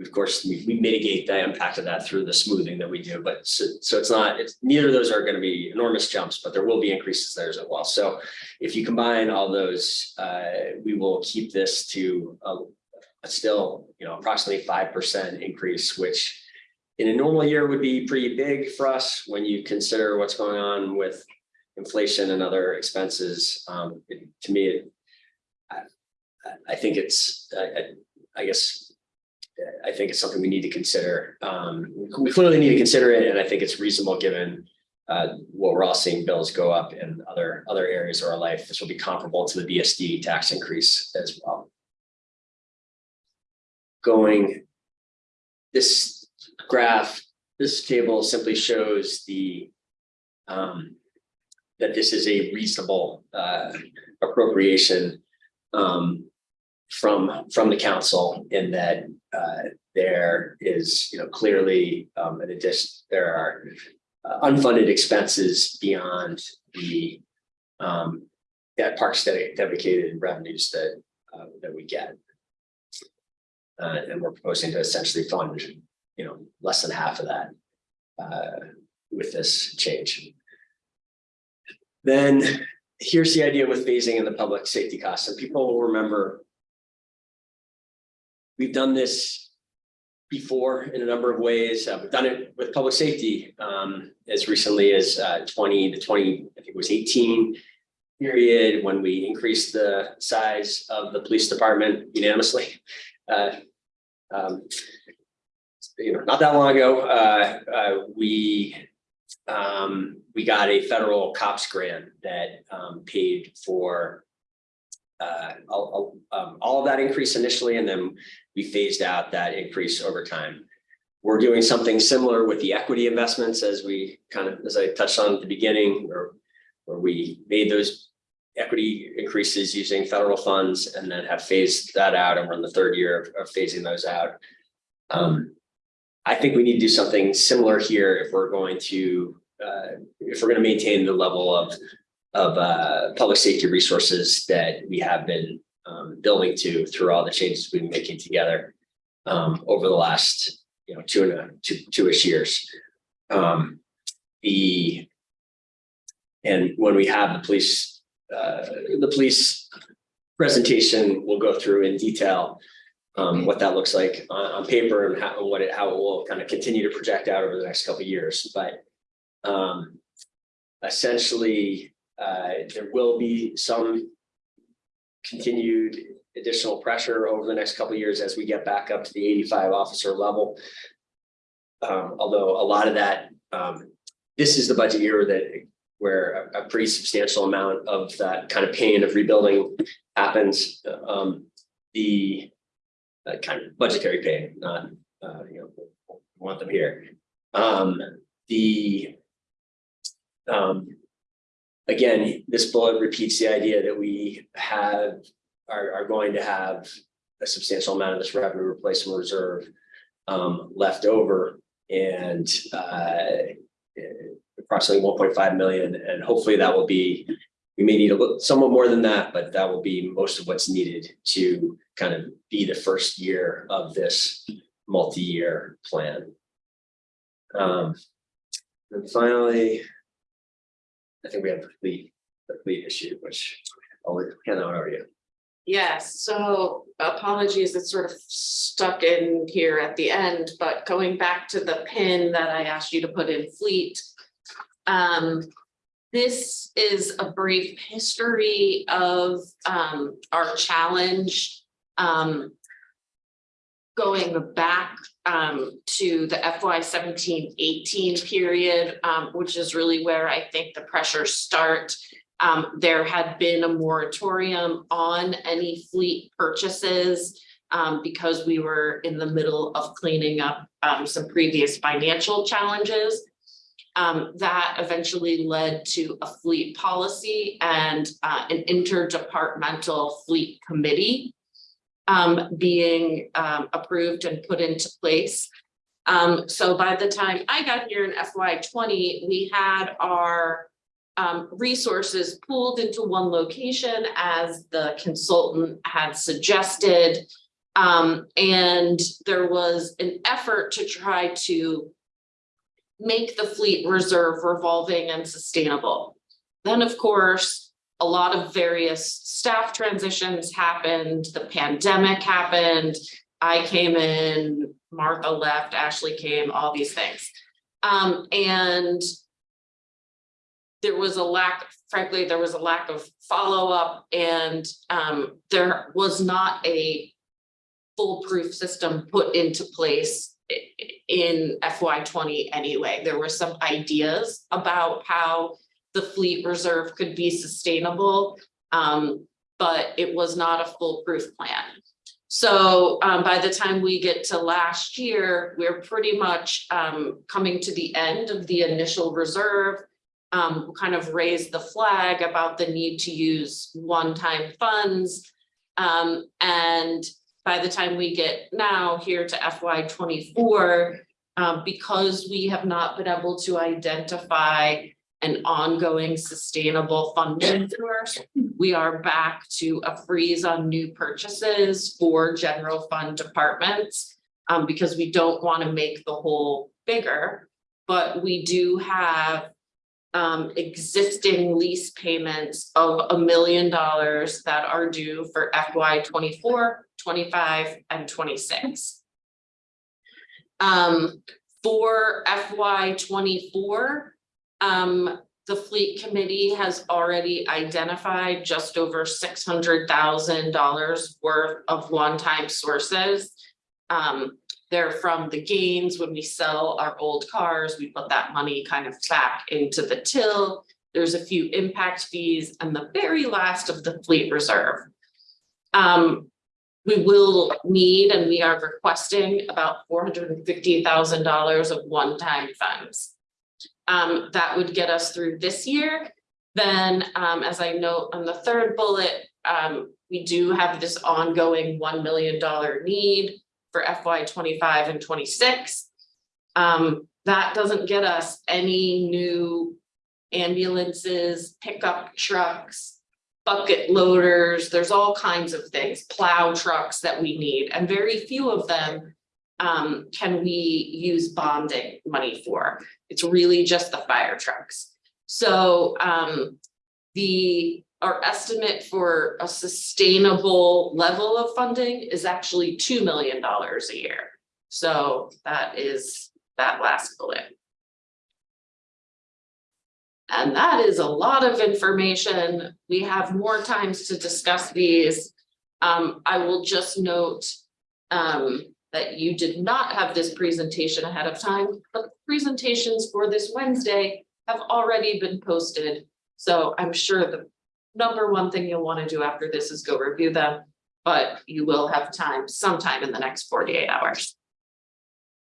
[SPEAKER 9] of course, we we mitigate the impact of that through the smoothing that we do, but so, so it's not, it's, neither of those are gonna be enormous jumps, but there will be increases there as well. So if you combine all those, uh, we will keep this to a, a still, you know, approximately five percent increase, which in a normal year would be pretty big for us when you consider what's going on with inflation and other expenses. Um, it- to me, it- I, I- think it's, I, I guess, I think it's something we need to consider. Um, we clearly need to consider it, and I think it's reasonable given uh, what we're all seeing bills go up in other, other areas of our life. This will be comparable to the BSD tax increase as well. Going, this graph, this table simply shows the um, that this is a reasonable uh, appropriation um, from, from the council in that uh, there is, you know, clearly um, an addition, there are uh, unfunded expenses beyond the um, that parks dedicated dedicated revenues that uh, that we get. Uh, and we're proposing to essentially fund, you know, less than half of that uh, with this change. Then here's the idea with phasing in the public safety costs, and people will remember. We've done this before in a number of ways. Uh, we've done it with public safety um, as recently as uh, twenty to twenty, I think it was eighteen. Period when we increased the size of the police department unanimously. Uh, um, you know, not that long ago, uh, uh, we um, we got a federal cops grant that um, paid for uh, all, um, all of that increase initially, and then we phased out that increase over time. We're doing something similar with the equity investments as we kind of, as I touched on at the beginning, where, where we made those equity increases using federal funds and then have phased that out, and we're in the third year of, of phasing those out. Um, I think we need to do something similar here if we're going to, uh, if we're going to maintain the level of, of, uh, public safety resources that we have been, um, building to through all the changes we've been making together, um, over the last, you know, two and a, two, two-ish years. Um, the, and when we have the police, uh, the police presentation, we'll go through in detail um, what that looks like on, on paper and how, what it, how it will kind of continue to project out over the next couple of years, but um, essentially, there will be some continued additional pressure over the next couple years as we get back up to the eighty-five officer level. Um, although a lot of that, um, this is the budget year that where a, a pretty substantial amount of that kind of pain of rebuilding happens. Um, the uh, kind of budgetary pain, not, uh, you know, want them here. Um, the um, again, this bullet repeats the idea that we have, are, are going to have a substantial amount of this revenue replacement reserve um, left over and uh, approximately one point five million, and hopefully that will be, we may need a little, somewhat more than that, but that will be most of what's needed to kind of be the first year of this multi-year plan. Um, and finally, I think we have the fleet, the fleet issue, which always can argue.
[SPEAKER 1] Yes, so apologies, it's sort of stuck in here at the end, but going back to the pin that I asked you to put in fleet. Um, this is a brief history of um our challenge. Um. Going back um to the FY 17-18 period, um, which is really where I think the pressures start. Um, there had been a moratorium on any fleet purchases. um, because we were in the middle of cleaning up, um, some previous financial challenges. Um, that eventually led to a fleet policy and, uh, an interdepartmental fleet committee. Um, being, um, approved and put into place. Um, so by the time I got here in FY twenty, we had our um, resources pooled into one location as the consultant had suggested. Um, and there was an effort to try to make the fleet reserve revolving and sustainable. Then, of course, a lot of various staff transitions happened, the pandemic happened. I came in, Martha left, Ashley came, all these things. Um, and there was a lack, frankly, there was a lack of follow-up and um, there was not a foolproof system put into place in FY twenty anyway. There were some ideas about how the fleet reserve could be sustainable. um, but it was not a foolproof plan. So um, by the time we get to last year, we're pretty much um, coming to the end of the initial reserve um, kind of raised the flag about the need to use one-time funds. Um, and by the time we get now here to FY twenty-four, um, because we have not been able to identify an ongoing sustainable funding source, we are back to a freeze on new purchases for general fund departments. Um, because we don't want to make the hole bigger, but we do have um, existing lease payments of a million dollars that are due for FY 24, 25, and twenty-six. Um, for FY twenty-four, um, the fleet committee has already identified just over six hundred thousand dollars worth of one-time sources. Um, they're from the gains when we sell our old cars, we put that money kind of back into the till. There's a few impact fees and the very last of the fleet reserve. Um, we will need and we are requesting about four hundred and fifty thousand dollars of one-time funds. Um, that would get us through this year. Then, um, as I note on the third bullet, um, we do have this ongoing one million dollar need for FY twenty-five and twenty-six. Um, that doesn't get us any new ambulances, pickup trucks, bucket loaders, there's all kinds of things, plow trucks that we need, and very few of them um, can we use bonding money for. It's really just the fire trucks. So, um, the, our estimate for a sustainable level of funding is actually two million dollars a year. So that is that last bullet. And that is a lot of information. We have more times to discuss these. Um, I will just note um, that you did not have this presentation ahead of time, but the presentations for this Wednesday have already been posted. So I'm sure the number one thing you'll want to do after this is go review them, but you will have time sometime in the next forty-eight hours.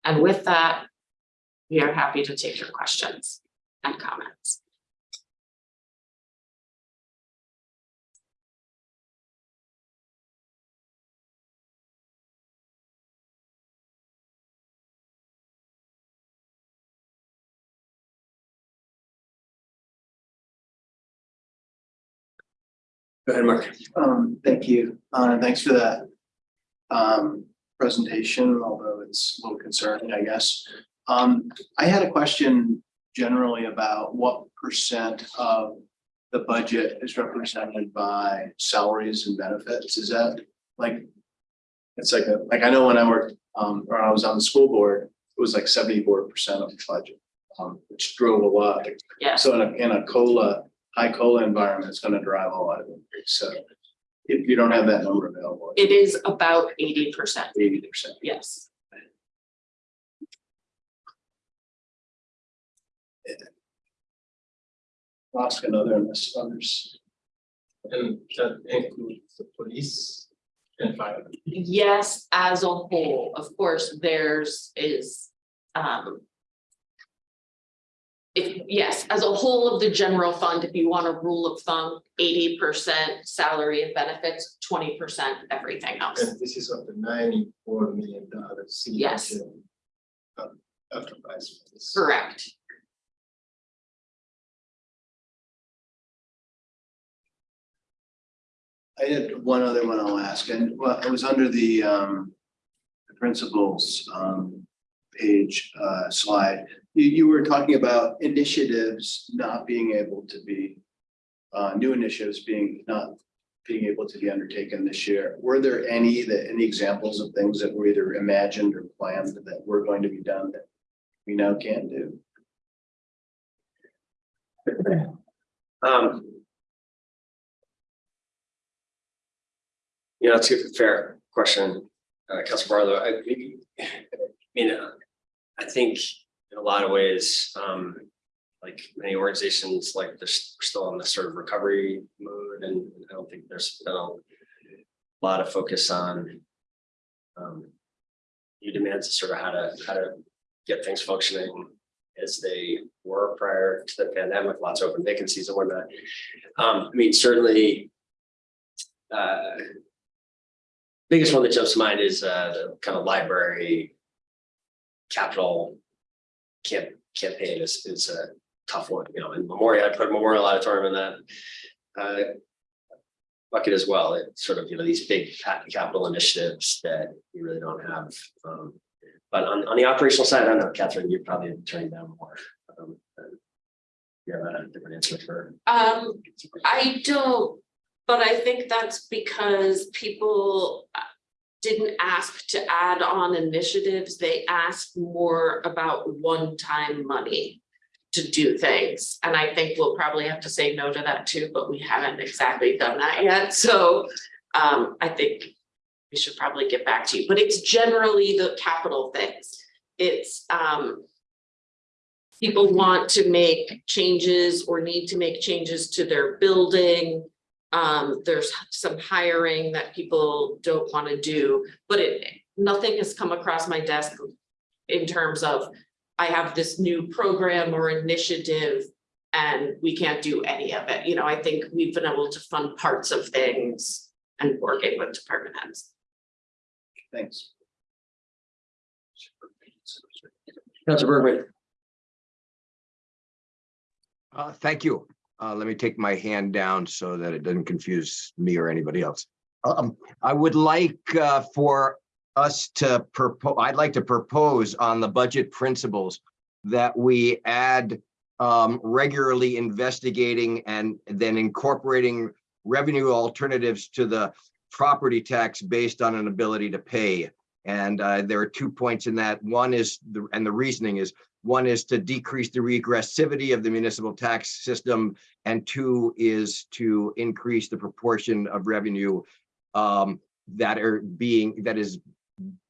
[SPEAKER 1] And with that, we are happy to take your questions and comments.
[SPEAKER 9] Go ahead, Mark.
[SPEAKER 6] Um, thank you, uh, and thanks for that. Um, presentation, although it's a little concerning, I guess. Um, I had a question generally about what percent of the budget is represented by salaries and benefits, is that like? It's like, a like I know when I worked, um, or I was on the school board, it was like seventy-four percent of the budget. Um, which drove a lot,
[SPEAKER 1] Yeah.
[SPEAKER 6] so in a, in a COLA, high COLA environment, is gonna drive a lot of it, so. If you don't have that number available,
[SPEAKER 1] It is about eighty percent,
[SPEAKER 6] eighty percent.
[SPEAKER 1] yes.
[SPEAKER 6] Ask another, unless others.
[SPEAKER 8] And that includes the police and fire.
[SPEAKER 1] Yes, as a whole, of course, there's is, um. If, yes, as a whole of the general fund, if you want a rule of thumb, eighty percent salary and benefits, twenty percent everything else.
[SPEAKER 8] And this is of the ninety-four million dollars.
[SPEAKER 1] Yes.
[SPEAKER 8] Enterprise. funds.
[SPEAKER 1] Correct.
[SPEAKER 6] I had one other one I'll ask, and well, it was under the um. The principles um page uh slide. You you were talking about initiatives not being able to be. Uh, new initiatives being not being able to be undertaken this year. Were there any that, any examples of things that were either imagined or planned that were going to be done that we now can't do?
[SPEAKER 9] Um. You know, it's a fair question, uh, Council Barlow, I, I mean, uh, I think in a lot of ways, um. Like many organizations, like they're still in this sort of recovery mode and I don't think there's been a lot of focus on. Um. New demands, sort of how to, how to get things functioning as they were prior to the pandemic, lots of open vacancies and whatnot. Um, I mean, certainly. Uh. Biggest one that jumps to mind is uh the kind of library. Capital. Camp campaign is is a tough one, you know, and Memorial, I put Memorial Auditorium in that. Uh. Bucket as well, it's sort of, you know, these big capital initiatives that you really don't have, um. But on on the operational side, I don't know, Catherine, you're probably turning down more. um, have a different answer for.
[SPEAKER 1] Um, I don't, but I think that's because people didn't ask to add on initiatives, they asked more about one-time money to do things, and I think we'll probably have to say no to that too, but we haven't exactly done that yet, so um, I think we should probably get back to you, but it's generally the capital things. It's um, people want to make changes or need to make changes to their building. Um, there's some hiring that people don't want to do, but it, nothing has come across my desk in terms of, I have this new program or initiative and we can't do any of it. You know, I think we've been able to fund parts of things and working with department heads.
[SPEAKER 6] Thanks.
[SPEAKER 9] Council Bergman.
[SPEAKER 10] Uh, thank you. Uh, let me take my hand down so that it doesn't confuse me or anybody else. Um, I would like, uh, for us to propose, I'd like to propose on the budget principles that we add, um, regularly investigating and then incorporating revenue alternatives to the property tax based on an ability to pay. And, uh, there are two points in that. One is, the and the reasoning is, one is to decrease the regressivity of the municipal tax system, and two is to increase the proportion of revenue um, that are being, that is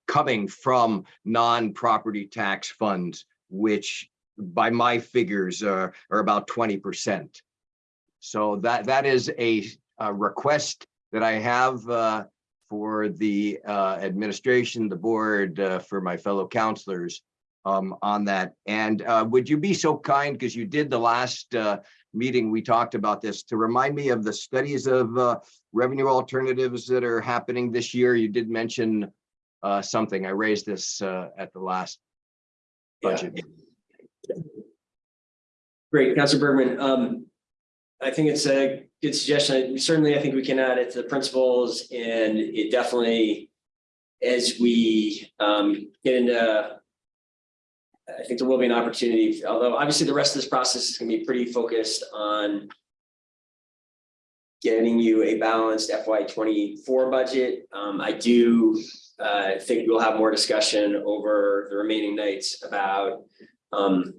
[SPEAKER 10] coming from non-property tax funds, which by my figures are, are about twenty percent. So that, that is a, a request that I have uh, for the uh, administration, the board, uh, for my fellow councilors um, on that. And uh, would you be so kind, because you did the last uh, meeting, we talked about this, to remind me of the studies of uh, revenue alternatives that are happening this year? You did mention uh, something. I raised this uh, at the last budget. meeting.
[SPEAKER 9] Great, Council Bergman, um, I think it's a good suggestion. Certainly, I think we can add it to the principles and it definitely. As we um get into. I think there will be an opportunity, although obviously the rest of this process is gonna be pretty focused on. getting you a balanced FY twenty-four budget. Um, I do uh, think we'll have more discussion over the remaining nights about um,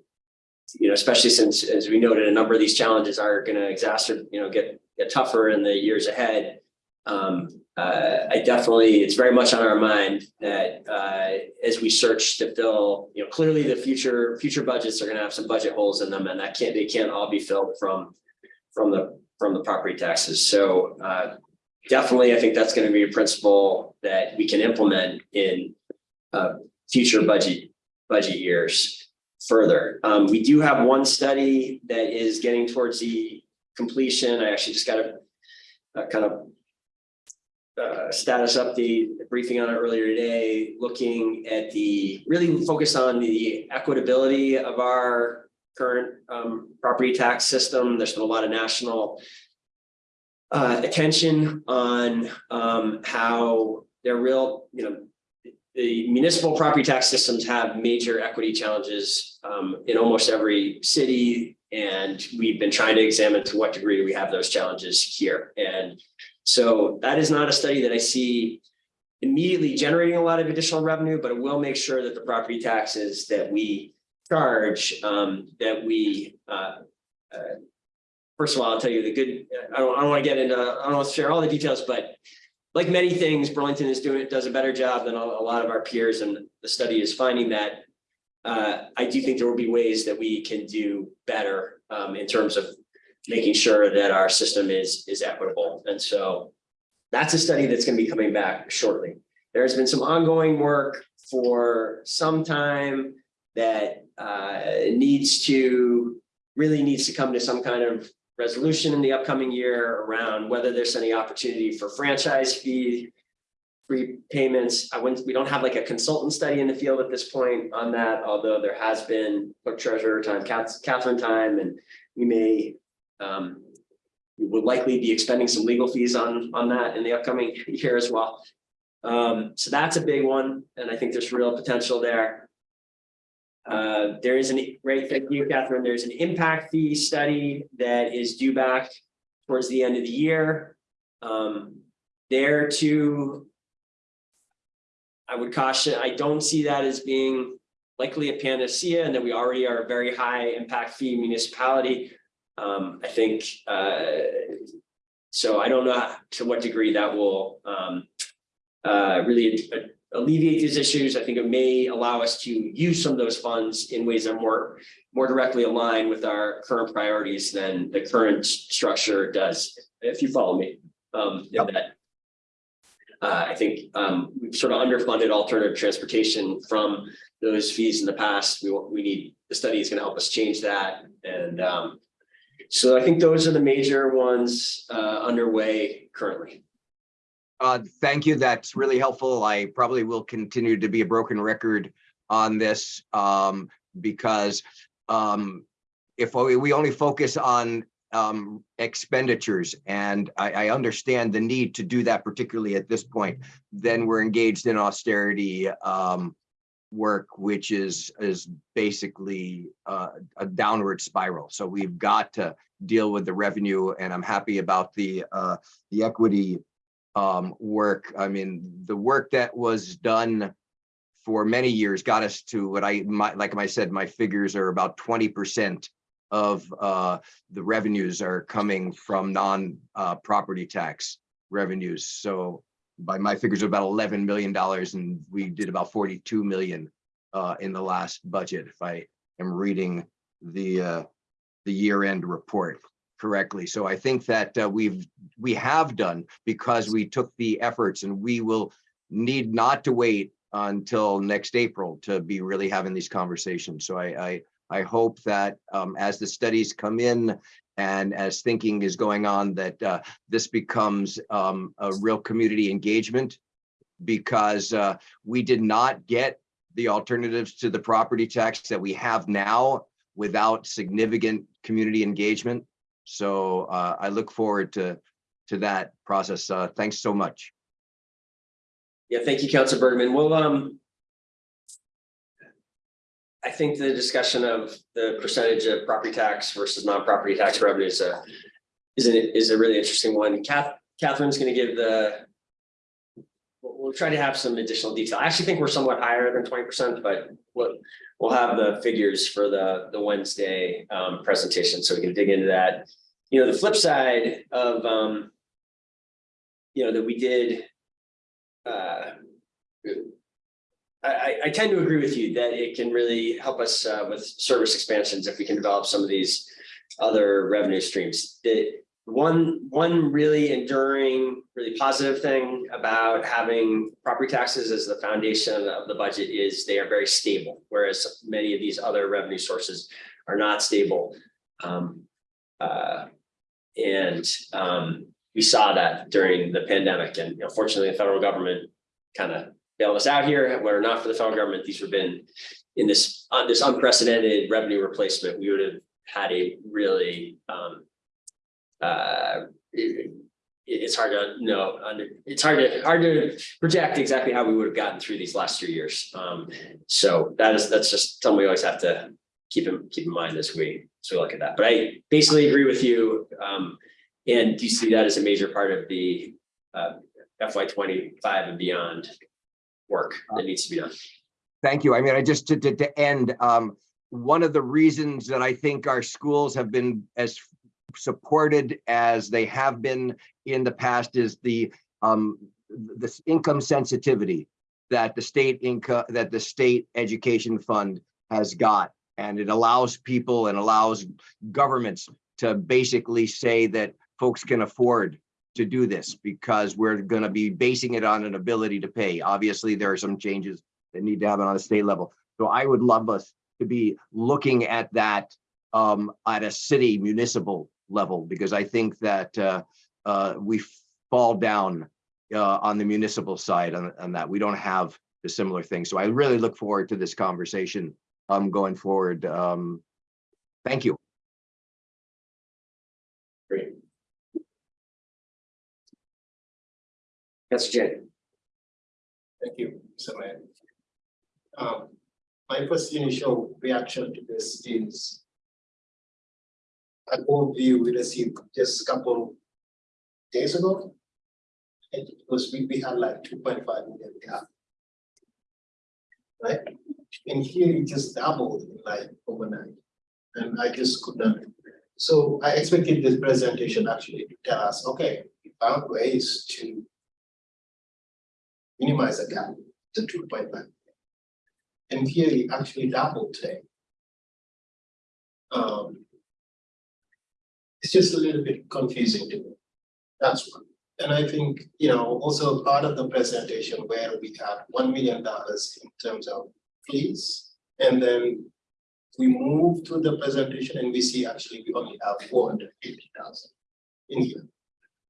[SPEAKER 9] you know, especially since, as we noted, a number of these challenges are gonna exacerbate, you know, get, get tougher in the years ahead. Um, uh, I definitely, it's very much on our mind that, uh, as we search to fill, you know, clearly the future, future budgets are gonna have some budget holes in them and that can't, they can't all be filled from, from the, from the property taxes. So, uh, definitely, I think that's gonna be a principle that we can implement in, uh, future budget, budget years further. Um, we do have one study that is getting towards the completion. I actually just got a, a kind of uh, status update briefing on it earlier today, looking at the, really focused on the equitability of our current um, property tax system. There's been a lot of national uh, attention on um, how they're real, you know, the municipal property tax systems have major equity challenges um, in almost every city. And we've been trying to examine to what degree we have those challenges here. And so that is not a study that I see immediately generating a lot of additional revenue, but it will make sure that the property taxes that we charge, um, that we, uh, uh, first of all, I'll tell you the good, I don't, I don't want to get into, I don't want to share all the details, but like many things, Burlington is doing, it, does a better job than a, a lot of our peers, and the study is finding that. Uh, I do think there will be ways that we can do better, um, in terms of making sure that our system is, is equitable, and so. That's a study that's gonna be coming back shortly. There's been some ongoing work for some time that, uh, needs to, really needs to come to some kind of resolution in the upcoming year around whether there's any opportunity for franchise fee prepayments. I wouldn't, we don't have like a consultant study in the field at this point on that, although there has been clerk treasurer time, Catherine time, and we may um, we will likely be expending some legal fees on, on that in the upcoming year as well. Um, so that's a big one, and I think there's real potential there. Uh, there is an, right, thank you, Catherine, there's an impact fee study that is due back towards the end of the year. Um, there too. I would caution, I don't see that as being likely a panacea and that we already are a very high impact fee municipality. Um, I think, uh, so I don't know to what degree that will, um, uh, really alleviate these issues. I think it may allow us to use some of those funds in ways that are more, more directly aligned with our current priorities than the current structure does, if you follow me. Um, in that. Uh, I think, um, we've sort of underfunded alternative transportation from those fees in the past. We, we need, the study is gonna help us change that. And, um, so I think those are the major ones, uh, underway currently.
[SPEAKER 10] Uh, thank you. That's really helpful. I probably will continue to be a broken record on this, um, because, um, if we, only focus on, um, expenditures, and I, I understand the need to do that particularly at this point, then we're engaged in austerity, um, work, which is, is basically, uh, a downward spiral. So we've got to deal with the revenue, and I'm happy about the, uh, the equity um, work. I mean, the work that was done for many years got us to what I, my, like I said, my figures are about twenty percent of uh, the revenues are coming from non uh, property tax revenues. So by my figures, about eleven million dollars, and we did about forty-two million uh, in the last budget, if I am reading the uh, the year-end report correctly. So I think that uh, we've, we have done because we took the efforts and we will need not to wait until next April to be really having these conversations. So I, I, I hope that um, as the studies come in and as thinking is going on, that uh, this becomes um, a real community engagement because uh, we did not get the alternatives to the property tax that we have now without significant community engagement. So uh, I look forward to, to that process. Uh, Thanks so much.
[SPEAKER 9] Yeah, thank you, Council Bergman. Well, um. I think the discussion of the percentage of property tax versus non-property tax revenue is a, is a, is a really interesting one. Kath, Catherine's gonna give the. We'll, try to have some additional detail. I actually think we're somewhat higher than twenty percent, but we'll, we'll have the figures for the, the Wednesday, um, presentation, so we can dig into that. You know, the flip side of, um. You know, that we did. Uh. I, I, tend to agree with you that it can really help us, uh, with service expansions if we can develop some of these other revenue streams. One, one really enduring, really positive thing about having property taxes as the foundation of the budget is they are very stable, whereas many of these other revenue sources are not stable. Um, uh, and, um, we saw that during the pandemic and you know, fortunately, the federal government kind of bailed us out here. Were it not for the federal government, these would have been in this, on this unprecedented revenue replacement, we would have had a really, um, uh, it- it's hard to know, under, it's hard to, hard to project exactly how we would have gotten through these last three years. Um, so that is, that's just something we always have to keep in, keep in mind as we, as we look at that. But I basically agree with you. Um, and do you see that as a major part of the, uh, FY twenty-five and beyond work that needs to be done?
[SPEAKER 10] Thank you. I mean, I just to, to, to end, um, one of the reasons that I think our schools have been as supported as they have been in the past is the, um, this income sensitivity that the state income, that the state education fund has got. And it allows people and allows governments to basically say that folks can afford to do this because we're gonna be basing it on an ability to pay. Obviously, there are some changes that need to happen on a state level. So I would love us to be looking at that um, at a city municipal level, because I think that uh, uh, we fall down uh, on the municipal side on, on that. We don't have the similar thing. So I really look forward to this conversation um, going forward. Um, Thank you.
[SPEAKER 9] That's Jen.
[SPEAKER 8] Thank you, Mr. Um, my first initial reaction to this is an overview we received just a couple days ago. And it was, we, we had like two point five million gap. Right? And here it just doubled in like overnight. And I just could not. So I expected this presentation actually to tell us, okay, we found ways to minimize the gap to two point five. And here it actually doubled today. Um. It's just a little bit confusing to me. That's one. And I think, you know, also part of the presentation where we had one million dollars in terms of fees. And then we move to the presentation and we see actually we only have four hundred fifty thousand in here.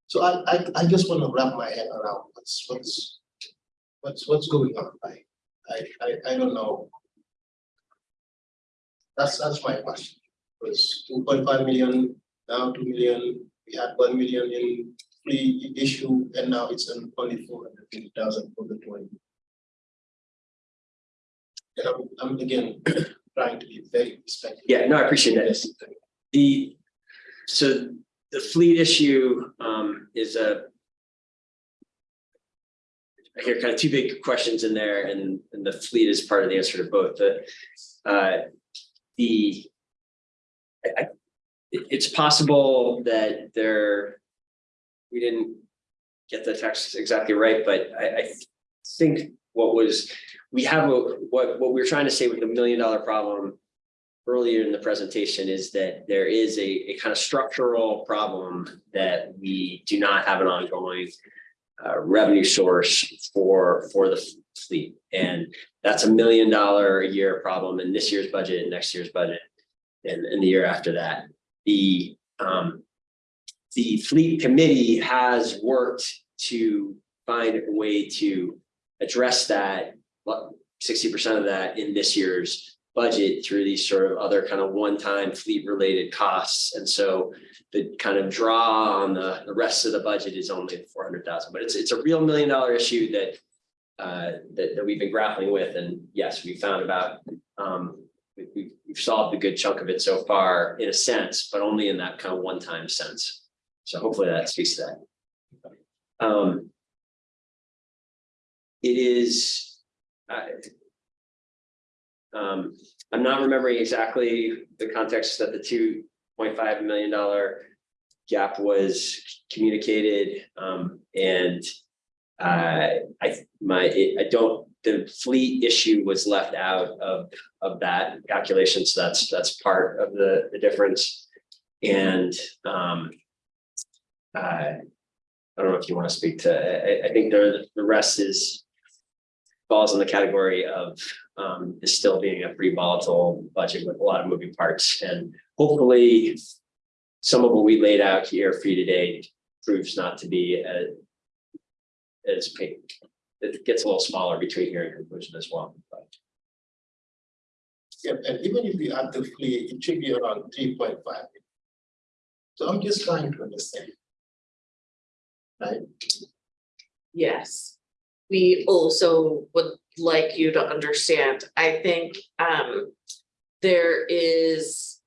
[SPEAKER 8] So I, I, I just want to wrap my head around what's, what's, what's, what's going on, I, I, I, I don't know. That's, that's my question, was two point five million, now two million, we had one million in free issue, and now it's on only four hundred fifty thousand for the twenty. And I'm, I'm again trying to be very respectful.
[SPEAKER 9] Yeah, no, I appreciate that. The, so the fleet issue um is a. I hear kind of two big questions in there and and the fleet is part of the answer to both. The uh the. I it's possible that there. We didn't get the text exactly right, but I I think what was, we have a, what what we we're trying to say with the million dollar problem earlier in the presentation is that there is a, a kind of structural problem that we do not have an ongoing uh, revenue source for, for the fleet. And that's a million dollar a year problem in this year's budget and next year's budget and, and the year after that. The, um, the fleet committee has worked to find a way to address that, sixty percent of that in this year's budget through these sort of other kind of one-time fleet-related costs. And so the kind of draw on the, the rest of the budget is only four hundred thousand, but it's, it's a real million dollar issue that uh, that, that we've been grappling with. And yes, we found about, um, we, we've solved a good chunk of it so far in a sense, but only in that kind of one-time sense. So hopefully that speaks to that. Um. It is, I. Um, I'm not remembering exactly the context that the two point five million dollar gap was communicated, um, and. Uh, I, my, I don't, the fleet issue was left out of, of that calculation, so that's, that's part of the, the difference. And, um. Uh, I don't know if you want to speak to, I, I think the, the rest is. Falls in the category of, um, is still being a pretty volatile budget with a lot of moving parts and hopefully. Some of what we laid out here for you today proves not to be a. As big, it gets a little smaller between here and conclusion as well, but.
[SPEAKER 8] Yeah, and even if we add the fleet, it should be around three point five. So I'm just trying to understand. Right,
[SPEAKER 1] Yes. We also would like you to understand, I think, um, there is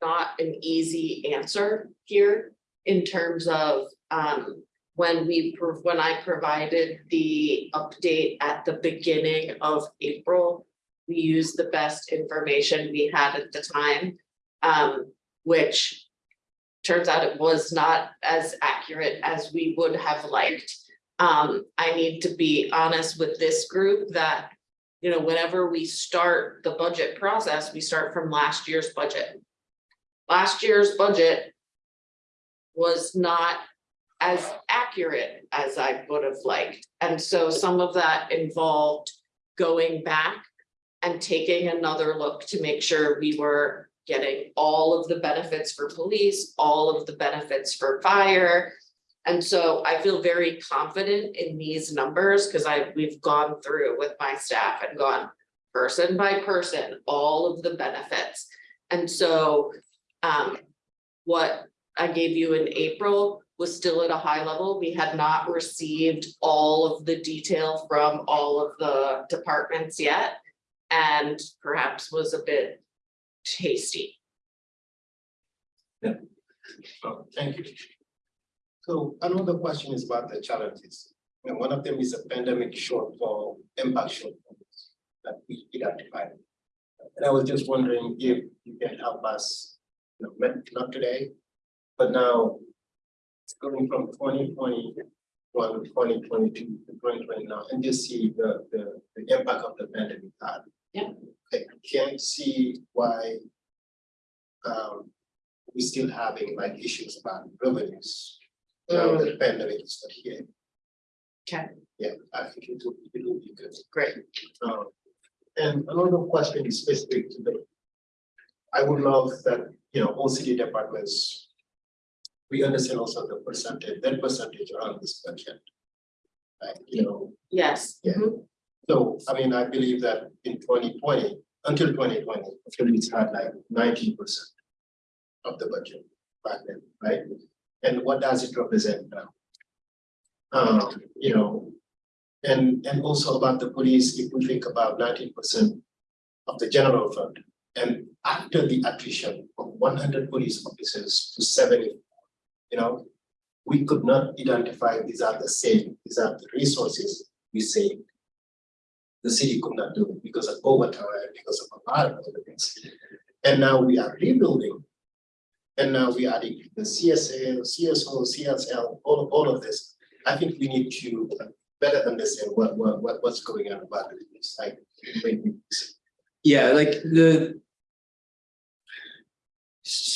[SPEAKER 1] not an easy answer here in terms of, um, when we, when I provided the update at the beginning of April, we used the best information we had at the time, um, which turns out it was not as accurate as we would have liked. Um, I need to be honest with this group that, you know, whenever we start the budget process, we start from last year's budget. Last year's budget was not as accurate as I would have liked. And so some of that involved going back and taking another look to make sure we were getting all of the benefits for police, all of the benefits for fire. And so I feel very confident in these numbers because I, we've gone through with my staff and gone person by person, all of the benefits. And so um, what I gave you in April was still at a high level. We had not received all of the detail from all of the departments yet. And perhaps was a bit tasty.
[SPEAKER 8] Oh, thank you. So another question is about the challenges. And one of them is a pandemic shortfall, impact shortfall that we identified. And I was just wondering if you can help us, you know, not today, but now it's going from 2020 one 2022 to twenty twenty now, and just see the, the, the impact of the pandemic had.
[SPEAKER 1] Yeah.
[SPEAKER 8] I can't see why um, we still having like issues about revenues. Now that the pandemic is not here.
[SPEAKER 1] Okay.
[SPEAKER 8] Yeah, I think it will, it will be good.
[SPEAKER 1] Great.
[SPEAKER 8] Um, and another question is specific to the. I would love that, you know, all city departments. We understand also the percentage, that percentage around this budget. Like, you know,
[SPEAKER 1] Yes.
[SPEAKER 8] Yeah.
[SPEAKER 1] mhm.
[SPEAKER 8] so, I mean, I believe that in twenty twenty, until twenty twenty, Phillies had like nineteen percent. Of the budget back then, right? And what does it represent now? Um, you know, and, and also about the police, if we think about nineteen percent of the general fund. And after the attrition of one hundred police officers to seventy, you know, we could not identify these are the same, these are the resources we saved the city could not do it because of overtime, because of a lot of other things. And now we are rebuilding. And now we are adding the CSA, CSO, CSL, all of, all of this. I think we need to better understand what, what, what, what's going on about this, like.
[SPEAKER 9] Yeah, like the.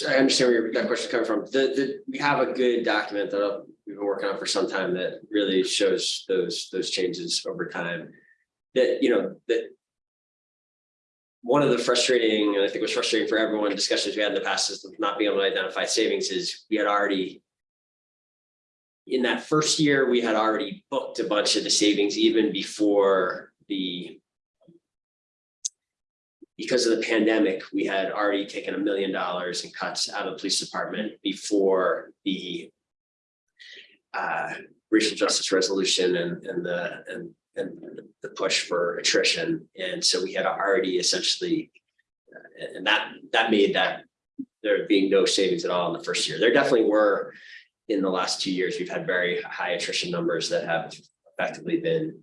[SPEAKER 9] I understand where that question's coming from. The, the, we have a good document that we've been working on for some time that really shows those, those changes over time. That, you know, that. One of the frustrating, and I think was frustrating for everyone, discussions we had in the past is not being able to identify savings is we had already. In that first year, we had already booked a bunch of the savings even before the because of the pandemic, we had already taken a million dollars in cuts out of the police department before the uh, racial justice resolution and, and the, and, and the push for attrition. And so we had already essentially, uh, and that, that made that there being no savings at all in the first year. There definitely were, in the last two years, we've had very high attrition numbers that have effectively been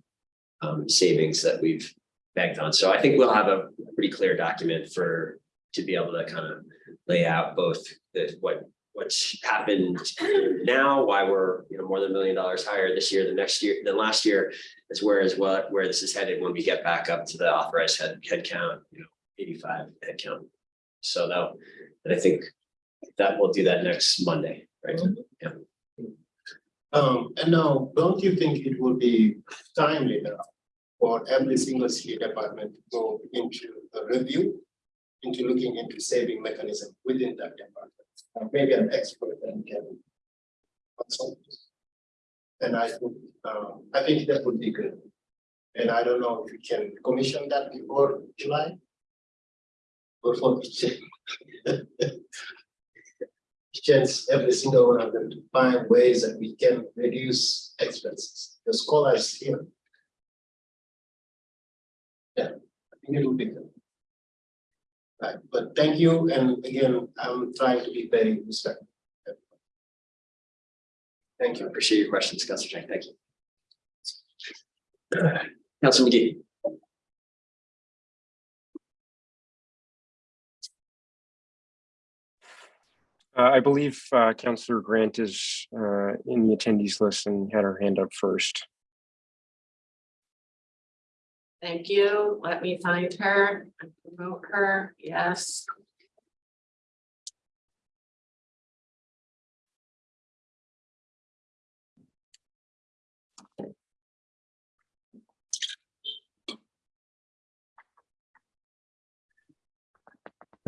[SPEAKER 9] um, savings that we've banked on. So I think we'll have a pretty clear document for, to be able to kind of lay out both the, what, what's happened now, why we're, you know, more than a million dollars higher this year than next year, than last year, as where as well, where this is headed when we get back up to the authorized head, head count, you know, eighty-five head count. So that, and I think that we'll do that next Monday, right? Yeah.
[SPEAKER 8] Um, and now, don't you think it would be timely now for every single city department to go into a review? Into looking into saving mechanism within that department, or maybe an expert and can. consult. And I think, um, I think that would be good. And I don't know if we can commission that before July. Or for chance every single one of them to find ways that we can reduce expenses. The scholars here. Yeah, I think it will be good. Right, but thank you, and again, I'm trying to be very respectful. Thank you.
[SPEAKER 9] Appreciate your questions, Councilor Dieng. Thank you. Councilor Magee.
[SPEAKER 5] Uh, I believe uh, Councilor Grant is uh, in the attendees list and had her hand up first.
[SPEAKER 1] Thank you. Let me find her and promote her. Yes.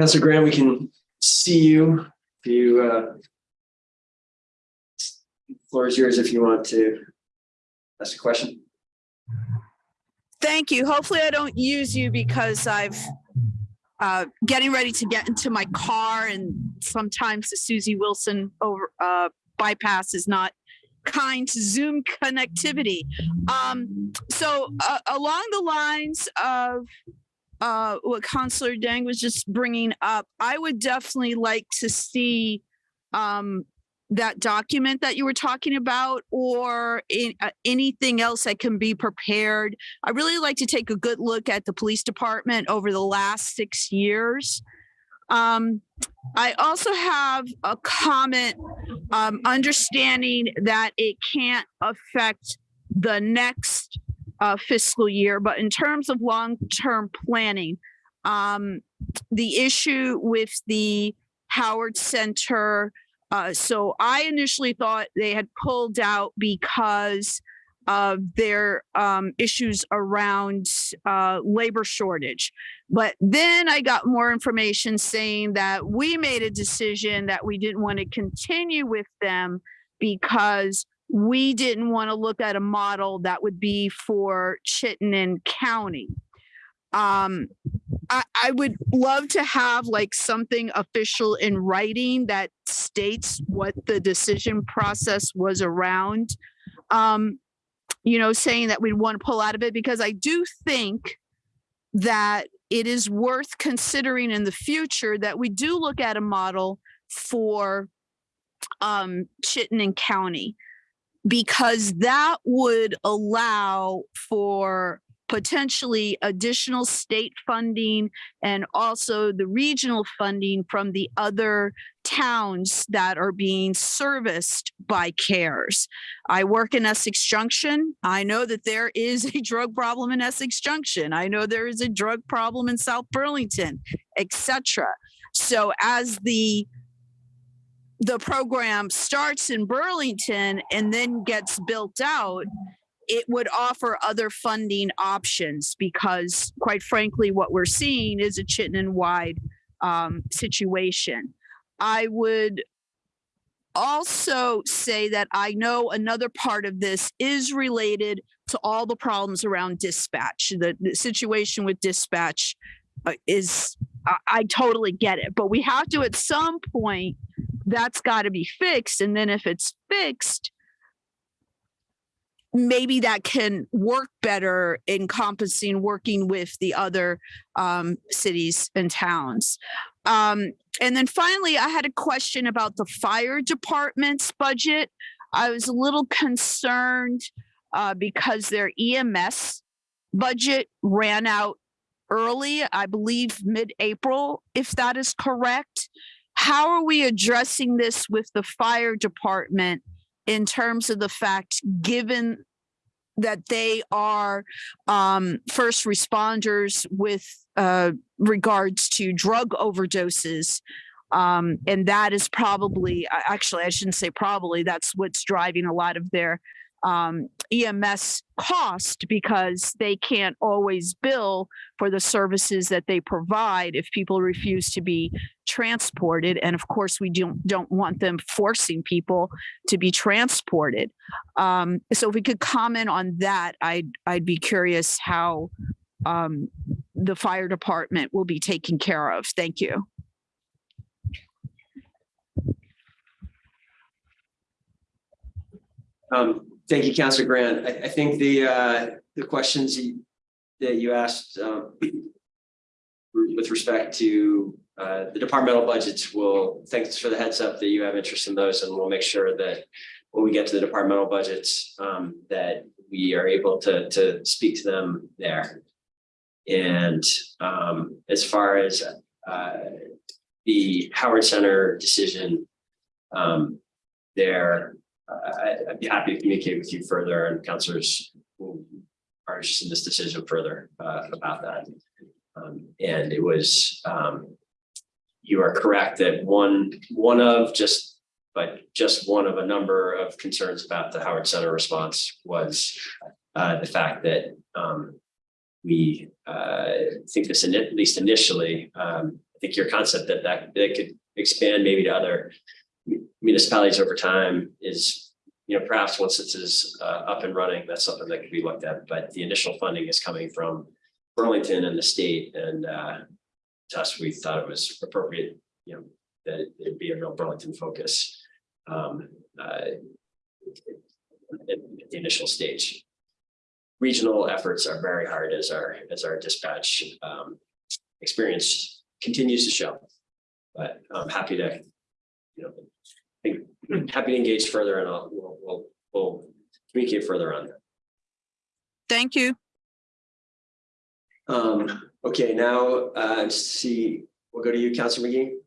[SPEAKER 9] Councilor Grant, we can see you. If you uh. Floor is yours if you want to ask a question.
[SPEAKER 11] Thank you. Hopefully I don't use you because I've uh, getting ready to get into my car and sometimes the Susie Wilson over uh, bypass is not kind to Zoom connectivity. Um, so uh, along the lines of uh, what Councilor Dieng was just bringing up, I would definitely like to see um, that document that you were talking about or in, uh, anything else that can be prepared. I really like to take a good look at the police department over the last six years. Um, I also have a comment, um, understanding that it can't affect the next uh, fiscal year, but in terms of long-term planning, um, the issue with the Howard Center, uh, so I initially thought they had pulled out because of their um, issues around uh, labor shortage. But then I got more information saying that we made a decision that we didn't want to continue with them because we didn't want to look at a model that would be for Chittenden County. Um, I, I would love to have like something official in writing that states what the decision process was around. Um, you know, saying that we'd want to pull out of it because I do think that it is worth considering in the future that we do look at a model for um, Chittenden County because that would allow for potentially additional state funding and also the regional funding from the other towns that are being serviced by CARES. I work in Essex Junction. I know that there is a drug problem in Essex Junction. I know there is a drug problem in South Burlington, etc. So as the the program starts in Burlington and then gets built out, it would offer other funding options because quite frankly, what we're seeing is a Chittenden wide um, situation. I would also say that I know another part of this is related to all the problems around dispatch. The, the situation with dispatch uh, is, I, I totally get it, but we have to at some point, that's got to be fixed. And then if it's fixed, maybe that can work better encompassing working with the other um, cities and towns. Um, and then finally, I had a question about the fire department's budget. I was a little concerned uh, because their EMS budget ran out early, I believe mid-April, if that is correct. How are we addressing this with the fire department in terms of the fact, given that they are um, first responders with uh, regards to drug overdoses? Um, and that is probably, actually, I shouldn't say probably, that's what's driving a lot of their um, EMS cost because they can't always bill for the services that they provide if people refuse to be transported. And of course, we don't, don't want them forcing people to be transported. Um, so if we could comment on that, I'd, I'd be curious how um, the fire department will be taken care of. Thank you.
[SPEAKER 9] Um, thank you, Councilor Grant. I, I think the, uh, the questions that you asked, um, with respect to, uh, the departmental budgets will, thanks for the heads up that you have interest in those, and we'll make sure that when we get to the departmental budgets, um, that we are able to, to speak to them there. And, um, as far as, uh, the Howard Center decision, um, there, I, I'd be happy to communicate with you further and councilors who are in this decision further, uh, about that. Um, and it was, um, you are correct that one, one of just, but just one of a number of concerns about the Howard Center response was, uh, the fact that, um, we, uh, think this, at least initially, um, I think your concept that that, that could expand maybe to other municipalities over time is, you know, perhaps once this is uh, up and running, that's something that could be looked at, but the initial funding is coming from Burlington and the state, and uh, to us, we thought it was appropriate, you know, that it'd be a real Burlington focus um, uh, at at the initial stage. Regional efforts are very hard as our, as our dispatch um, experience continues to show. But I'm happy to, you know, happy to engage further and I'll, we'll, we'll, we'll communicate further on that.
[SPEAKER 11] Thank you.
[SPEAKER 9] Um, okay, now, uh, just to see, we'll go to you, Councilor Magee.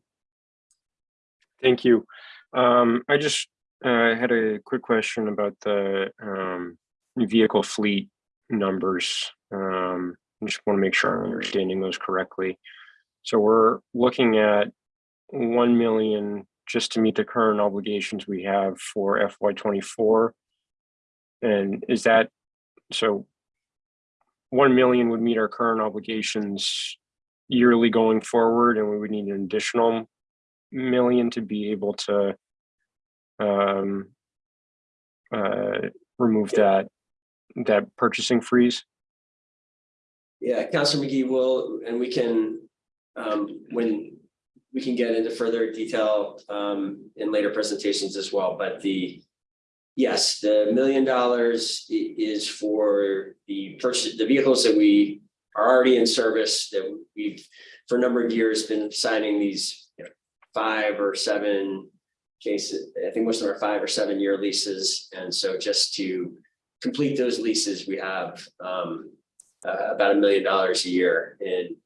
[SPEAKER 5] Thank you. Um, I just, uh, had a quick question about the, um, vehicle fleet numbers. Um, I just want to make sure I'm understanding those correctly. So we're looking at one million just to meet the current obligations we have for FY twenty-four. And is that, so one million would meet our current obligations yearly going forward, and we would need an additional million to be able to um, uh, remove that, that purchasing freeze?
[SPEAKER 9] Yeah, Councilor Magee will, and we can, um, when we can get into further detail, um, in later presentations as well, but the. Yes, the million dollars is for the purchase, the vehicles that we are already in service that we've. For a number of years been signing these you know, five or seven cases, I think most of them are five or seven year leases, and so just to. Complete those leases, we have, um, uh, about a million dollars a year in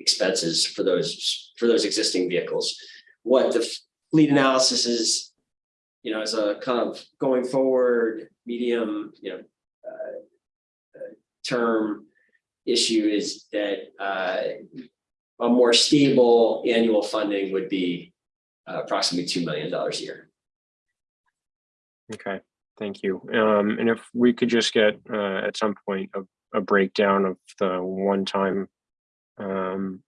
[SPEAKER 9] expenses for those, for those existing vehicles. What the fleet analysis is, you know, as a kind of going forward, medium, you know, uh, uh, term issue is that uh, a more stable annual funding would be uh, approximately $2 million a year.
[SPEAKER 5] Okay, thank you. Um, and if we could just get, uh, at some point, a, a breakdown of the one-time um,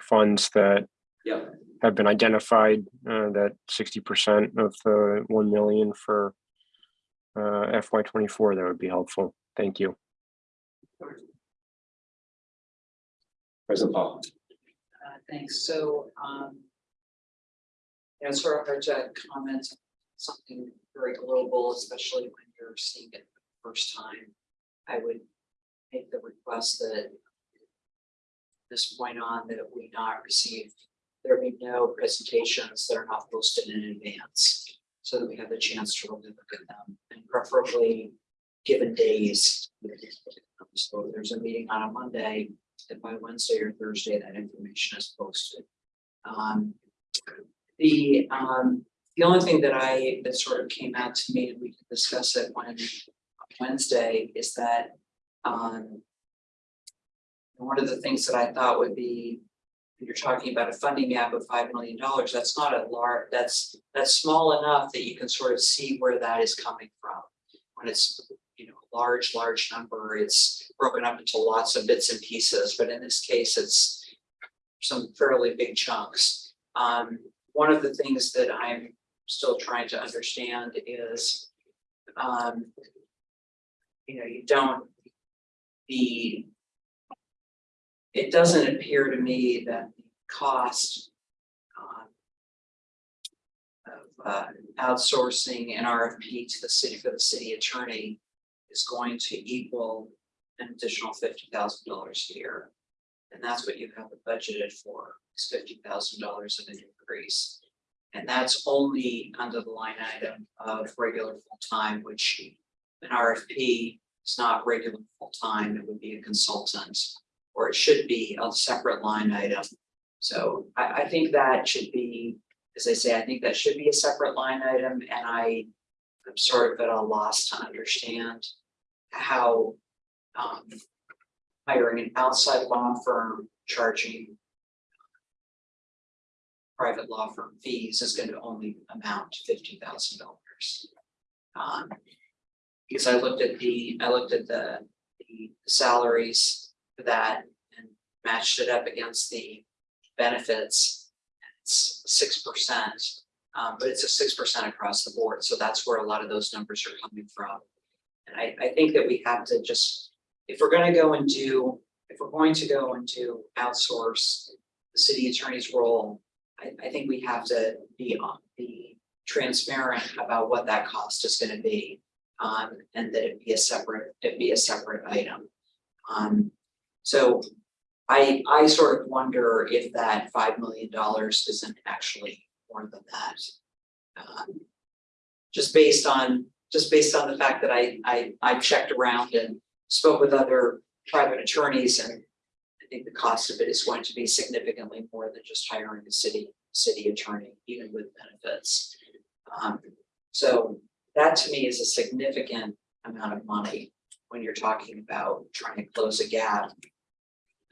[SPEAKER 5] funds that
[SPEAKER 9] Yeah,
[SPEAKER 5] have been identified, uh, that sixty percent of the one million for uh, FY twenty-four, that would be helpful. Thank you.
[SPEAKER 9] President Paul.
[SPEAKER 2] Uh, thanks, so, um. You know, sort of hard to comment on something very global, especially when you're seeing it for the first time. I would make the request that. This point on that we not receive there be no presentations that are not posted in advance. So that we have the chance to really look at them and preferably given days. So there's a meeting on a Monday, and by Wednesday or Thursday, that information is posted. Um, the, um, the only thing that I, that sort of came out to me, and we can discuss it when Wednesday, is that, um. One of the things that I thought would be, you're talking about a funding gap of five million dollars, that's not a large, that's, that's small enough that you can sort of see where that is coming from. When it's, you know, a large, large number, it's broken up into lots of bits and pieces, but in this case, it's some fairly big chunks. Um, one of the things that I'm still trying to understand is, um, you know, you don't, the, it doesn't appear to me that the cost um, of uh, outsourcing an RFP to the city for the city attorney is going to equal an additional fifty thousand dollars a year. And that's what you have budgeted for, is fifty thousand dollars of an increase. And that's only under the line item of regular full-time, which an RFP is not regular full-time, it would be a consultant. Or it should be a separate line item. So I, I think that should be, as I say, I think that should be a separate line item, and I. I'm sort of at a loss to understand how. Um. Hiring an outside law firm charging. Private law firm fees is gonna only amount to fifty thousand dollars. Um. Because I looked at the, I looked at the, the salaries that and matched it up against the benefits. It's six percent, um, but it's a six percent across the board, so that's where a lot of those numbers are coming from. And I, I think that we have to just, if we're gonna go and do, if we're going to go and do outsource the city attorney's role, I, I think we have to be on, be transparent about what that cost is gonna be. Um, and that it be a separate, it be a separate item. Um, so I, I sort of wonder if that five million dollars isn't actually more than that. Um, Just based on, just based on the fact that I, I, I checked around and spoke with other private attorneys and I think the cost of it is going to be significantly more than just hiring a city, city attorney, even with benefits. Um, so that to me is a significant amount of money when you're talking about trying to close a gap.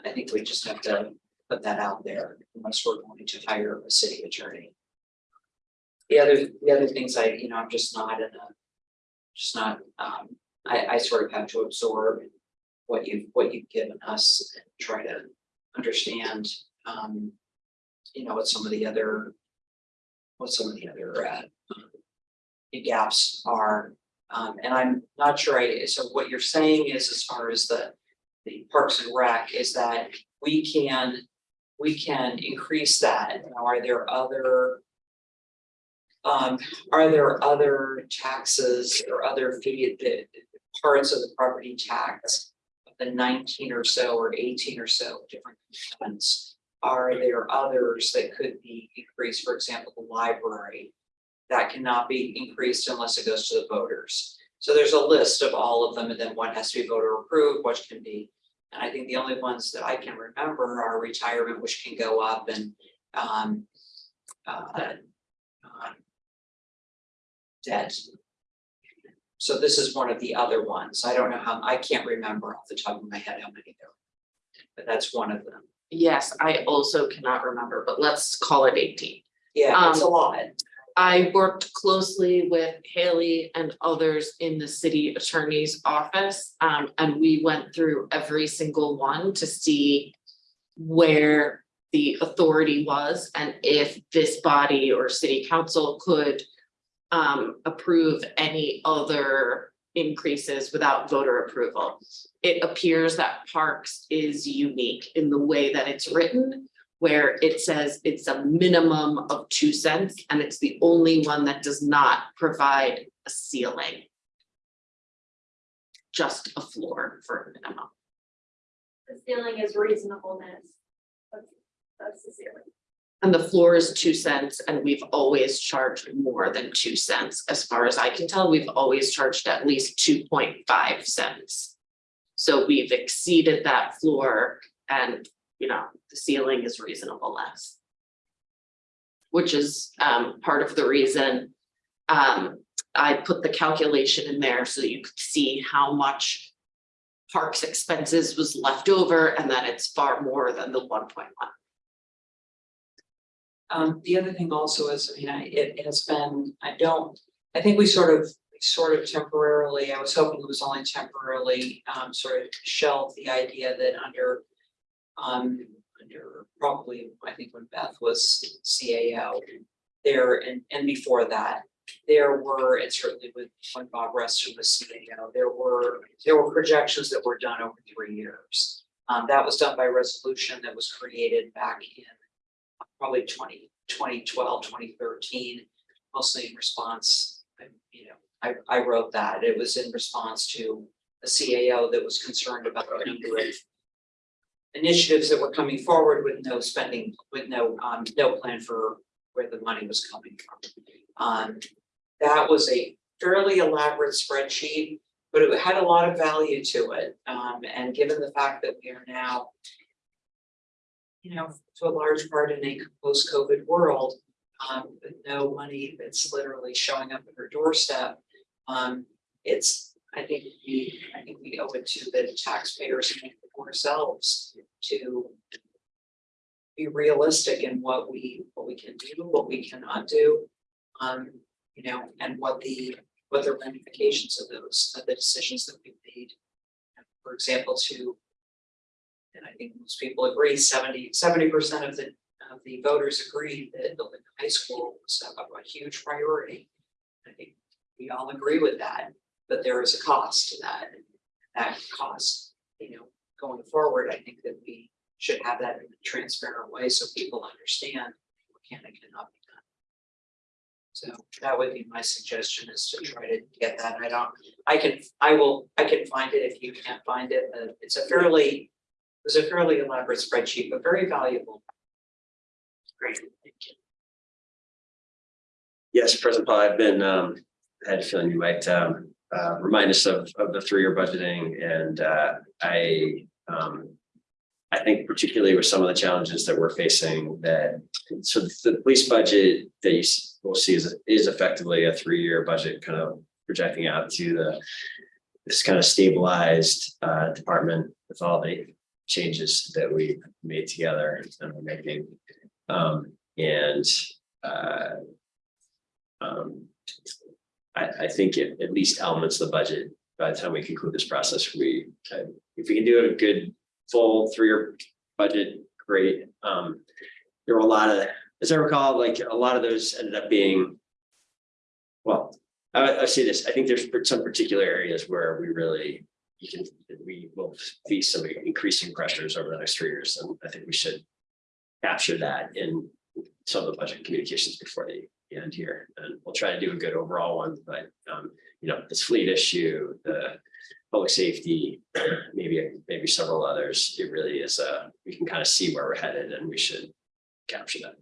[SPEAKER 2] I think we just have to put that out there unless we're going to hire a city attorney. The other, the other things I, you know, I'm just not in a, just not, um, I, I sort of have to absorb what you've, what you've given us and try to understand, um, you know, what some of the other, what some of the other, uh, gaps are. Um, and I'm not sure I, so what you're saying is as far as the, the Parks and Rec is that we can, we can increase that. Now, Are there other um, are there other taxes or other fee, the parts of the property tax? of The nineteen or so or eighteen or so different components. Are there others that could be increased, for example, the library? That cannot be increased unless it goes to the voters. So there's a list of all of them and then what has to be voter approved, what can be. And I think the only ones that I can remember are retirement, which can go up and um. Uh. um, Debt. So this is one of the other ones. I don't know how, I can't remember off the top of my head how many there. are, But that's one of them.
[SPEAKER 1] Yes, I also cannot remember, but let's call it eighteen.
[SPEAKER 2] Yeah, it's a
[SPEAKER 1] Um,
[SPEAKER 2] lot.
[SPEAKER 1] I worked closely with Haley and others in the city attorney's office. Um, and we went through every single one to see where the authority was and if this body or city council could um, approve any other increases without voter approval. It appears that Parks is unique in the way that it's written where it says it's a minimum of two cents and it's the only one that does not provide a ceiling. Just a floor for a minimum.
[SPEAKER 12] The ceiling is reasonableness. That's, that's the ceiling.
[SPEAKER 1] And the floor is two cents and we've always charged more than two cents. As far as I can tell, we've always charged at least two point five cents. So we've exceeded that floor and, you know, the ceiling is reasonable less. Which is um part of the reason um I put the calculation in there so that you could see how much parks expenses was left over and that it's far more than the one point one.
[SPEAKER 2] Um, the other thing also is, I mean, I, it has been, I don't, I think we sort of, sort of temporarily, I was hoping it was only temporarily, um, sort of shelved the idea that under. Um, under probably, I think when Beth was CAO. There and, and before that, there were, and certainly with when Bob Rusten was CAO, there were, there were projections that were done over three years. Um, that was done by resolution that was created back in probably 20 2012, 2013, mostly in response, you know, I, I wrote that, it was in response to a CAO that was concerned about the number of initiatives that were coming forward with no spending, with no, um, no plan for where the money was coming from. Um, that was a fairly elaborate spreadsheet, but it had a lot of value to it, um, and given the fact that we are now you know, to a large part in a post-COVID world, um, with no money that's literally showing up at her doorstep. Um, it's, I think we, I think we owe it to the taxpayers and ourselves to be realistic in what we, what we can do, what we cannot do. Um, you know, and what the, what the ramifications of those, of the decisions that we've made. For example, to and I think most people agree, 70 percent of the, of the voters agreed that building high school was a, a huge priority. I think we all agree with that, but there is a cost to that. That cost, you know, going forward, I think that we should have that in a transparent way so people understand what can and cannot be done. So that would be my suggestion is to try to get that. I don't, I can, I will, I can find it if you can't find it. Uh, It's a fairly it was a fairly elaborate spreadsheet, but very valuable. Great, thank you.
[SPEAKER 9] Yes, President Paul, I've been, um, I had a feeling you might, um, uh, remind us of, of the three-year budgeting and, uh, I, um. I think particularly with some of the challenges that we're facing that, so the police budget that you will see is, is effectively a three-year budget kind of projecting out to the. This kind of stabilized, uh, department with all the changes that we made together and we're making. Um, and, uh. Um, I, I think at, at least elements of the budget, by the time we conclude this process, we, can- if we can do a good full three-year budget, great. Um, there were a lot of, as I recall, like a lot of those ended up being. Well, I, I see this, I think there's some particular areas where we really, you can, we will face some increasing pressures over the next three years, and I think we should. Capture that in some of the budget communications before the end here, and we'll try to do a good overall one, but um, you know, this fleet issue, the. Public safety, maybe, maybe several others, it really is, uh, we can kind of see where we're headed and we should capture that.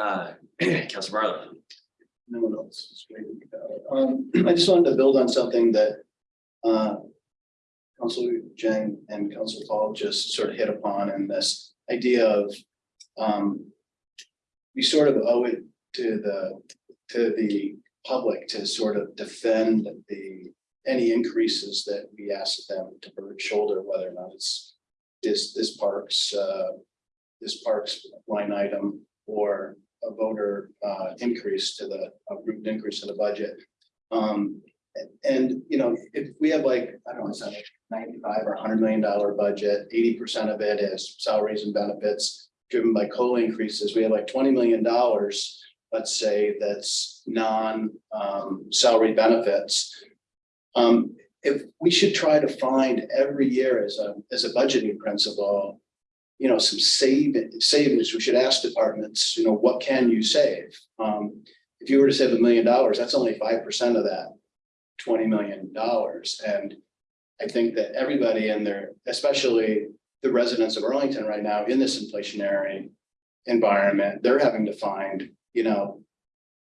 [SPEAKER 9] Uh, Council Barlow.
[SPEAKER 6] No one else is waiting. Um, I just wanted to build on something that, uh, Council Dieng and Council Paul just sort of hit upon and this idea of, um, we sort of owe it to the, to the public to sort of defend the, any increases that we ask them to shoulder, whether or not it's this, this parks, uh, this parks line item or a voter uh increase to the, root increase to the budget. Um, and, you know, if we have like, I don't know, it's like ninety-five or hundred million dollar budget, eighty percent of it is salaries and benefits. Driven by COLA increases, we have like twenty million dollars, let's say, that's non um salary benefits. Um, if we should try to find every year as a, as a budgeting principle you know, some save, savings, we should ask departments, you know, what can you save? Um, if you were to save a million dollars, that's only five percent of that twenty million dollars. And I think that everybody in there, especially the residents of Burlington right now in this inflationary environment, they're having to find, you know,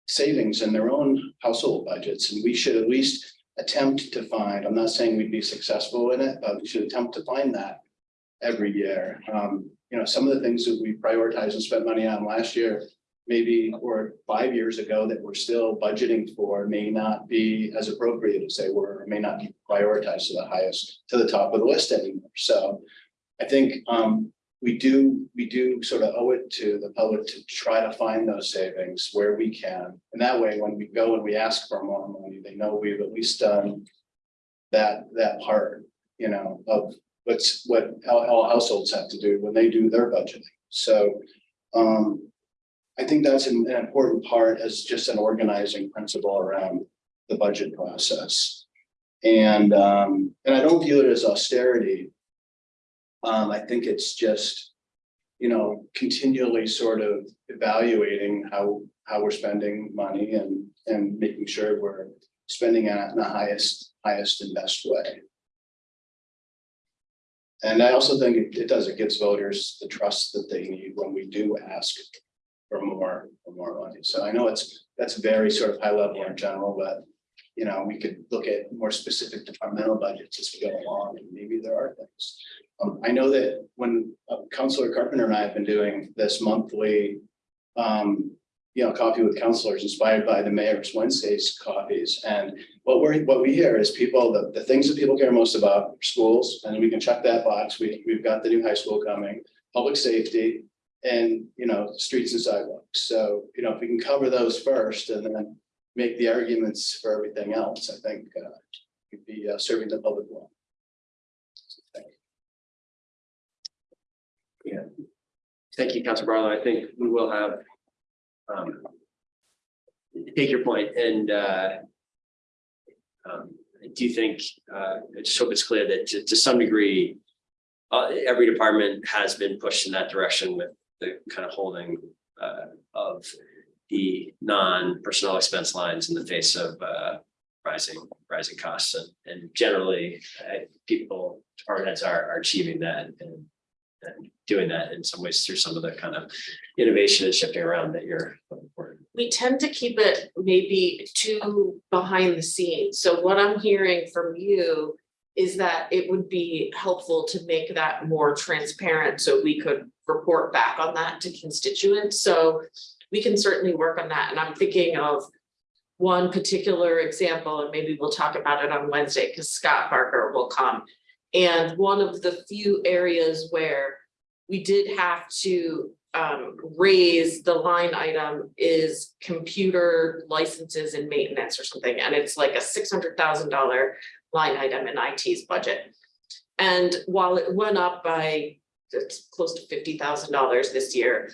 [SPEAKER 6] savings in their own household budgets, and we should at least attempt to find, I'm not saying we'd be successful in it, but we should attempt to find that every year. Um, you know, some of the things that we prioritized and spent money on last year, maybe or five years ago that we're still budgeting for may not be as appropriate as they were, may not be prioritized to the highest, to the top of the list anymore. So I think um, we do, we do sort of owe it to the public to try to find those savings where we can. And that way, when we go and we ask for more money, they know we've at least done that, that part, you know, of what's, what all, all households have to do when they do their budgeting. So um, I think that's an, an important part as just an organizing principle around the budget process. And, um, and I don't view it as austerity. Um, I think it's just, you know, continually sort of evaluating how, how we're spending money and, and making sure we're spending it in the highest, highest and best way. And I also think it, it does, it gives voters the trust that they need when we do ask for more, for more money. So I know it's, that's very sort of high level in general, but you know, we could look at more specific departmental budgets as we go along, and maybe there are things. Um, I know that when uh, Councilor Carpenter and I have been doing this monthly, um, you know, coffee with councilors inspired by the mayor's Wednesdays coffees. And what we're, what we hear is people, the, the things that people care most about, schools, and we can check that box. We, we've got the new high school coming, public safety, and, you know, streets and sidewalks. So, you know, if we can cover those first and then make the arguments for everything else, I think, uh, we'd be uh, serving the public well. Thank you.
[SPEAKER 9] Thank you, Councilor Barlow. I think we will have. um, Take your point and uh. um, I do think, uh, I just hope it's clear that to, to some degree. Uh, every department has been pushed in that direction with the kind of holding uh of. The non-personnel expense lines in the face of uh rising, rising costs and, and generally, uh, people, department heads are, are achieving that and. And doing that in some ways through some of the kind of innovation and shifting around that you're looking for.
[SPEAKER 1] we tend to keep it maybe too behind the scenes. So what I'm hearing from you is that it would be helpful to make that more transparent so we could report back on that to constituents. So we can certainly work on that. And I'm thinking of one particular example, and maybe we'll talk about it on Wednesday because Scott Barker will come. And one of the few areas where we did have to um raise the line item is computer licenses and maintenance or something, and it's like a six hundred thousand dollar line item in IT's budget. And while it went up by close to fifty thousand dollars this year,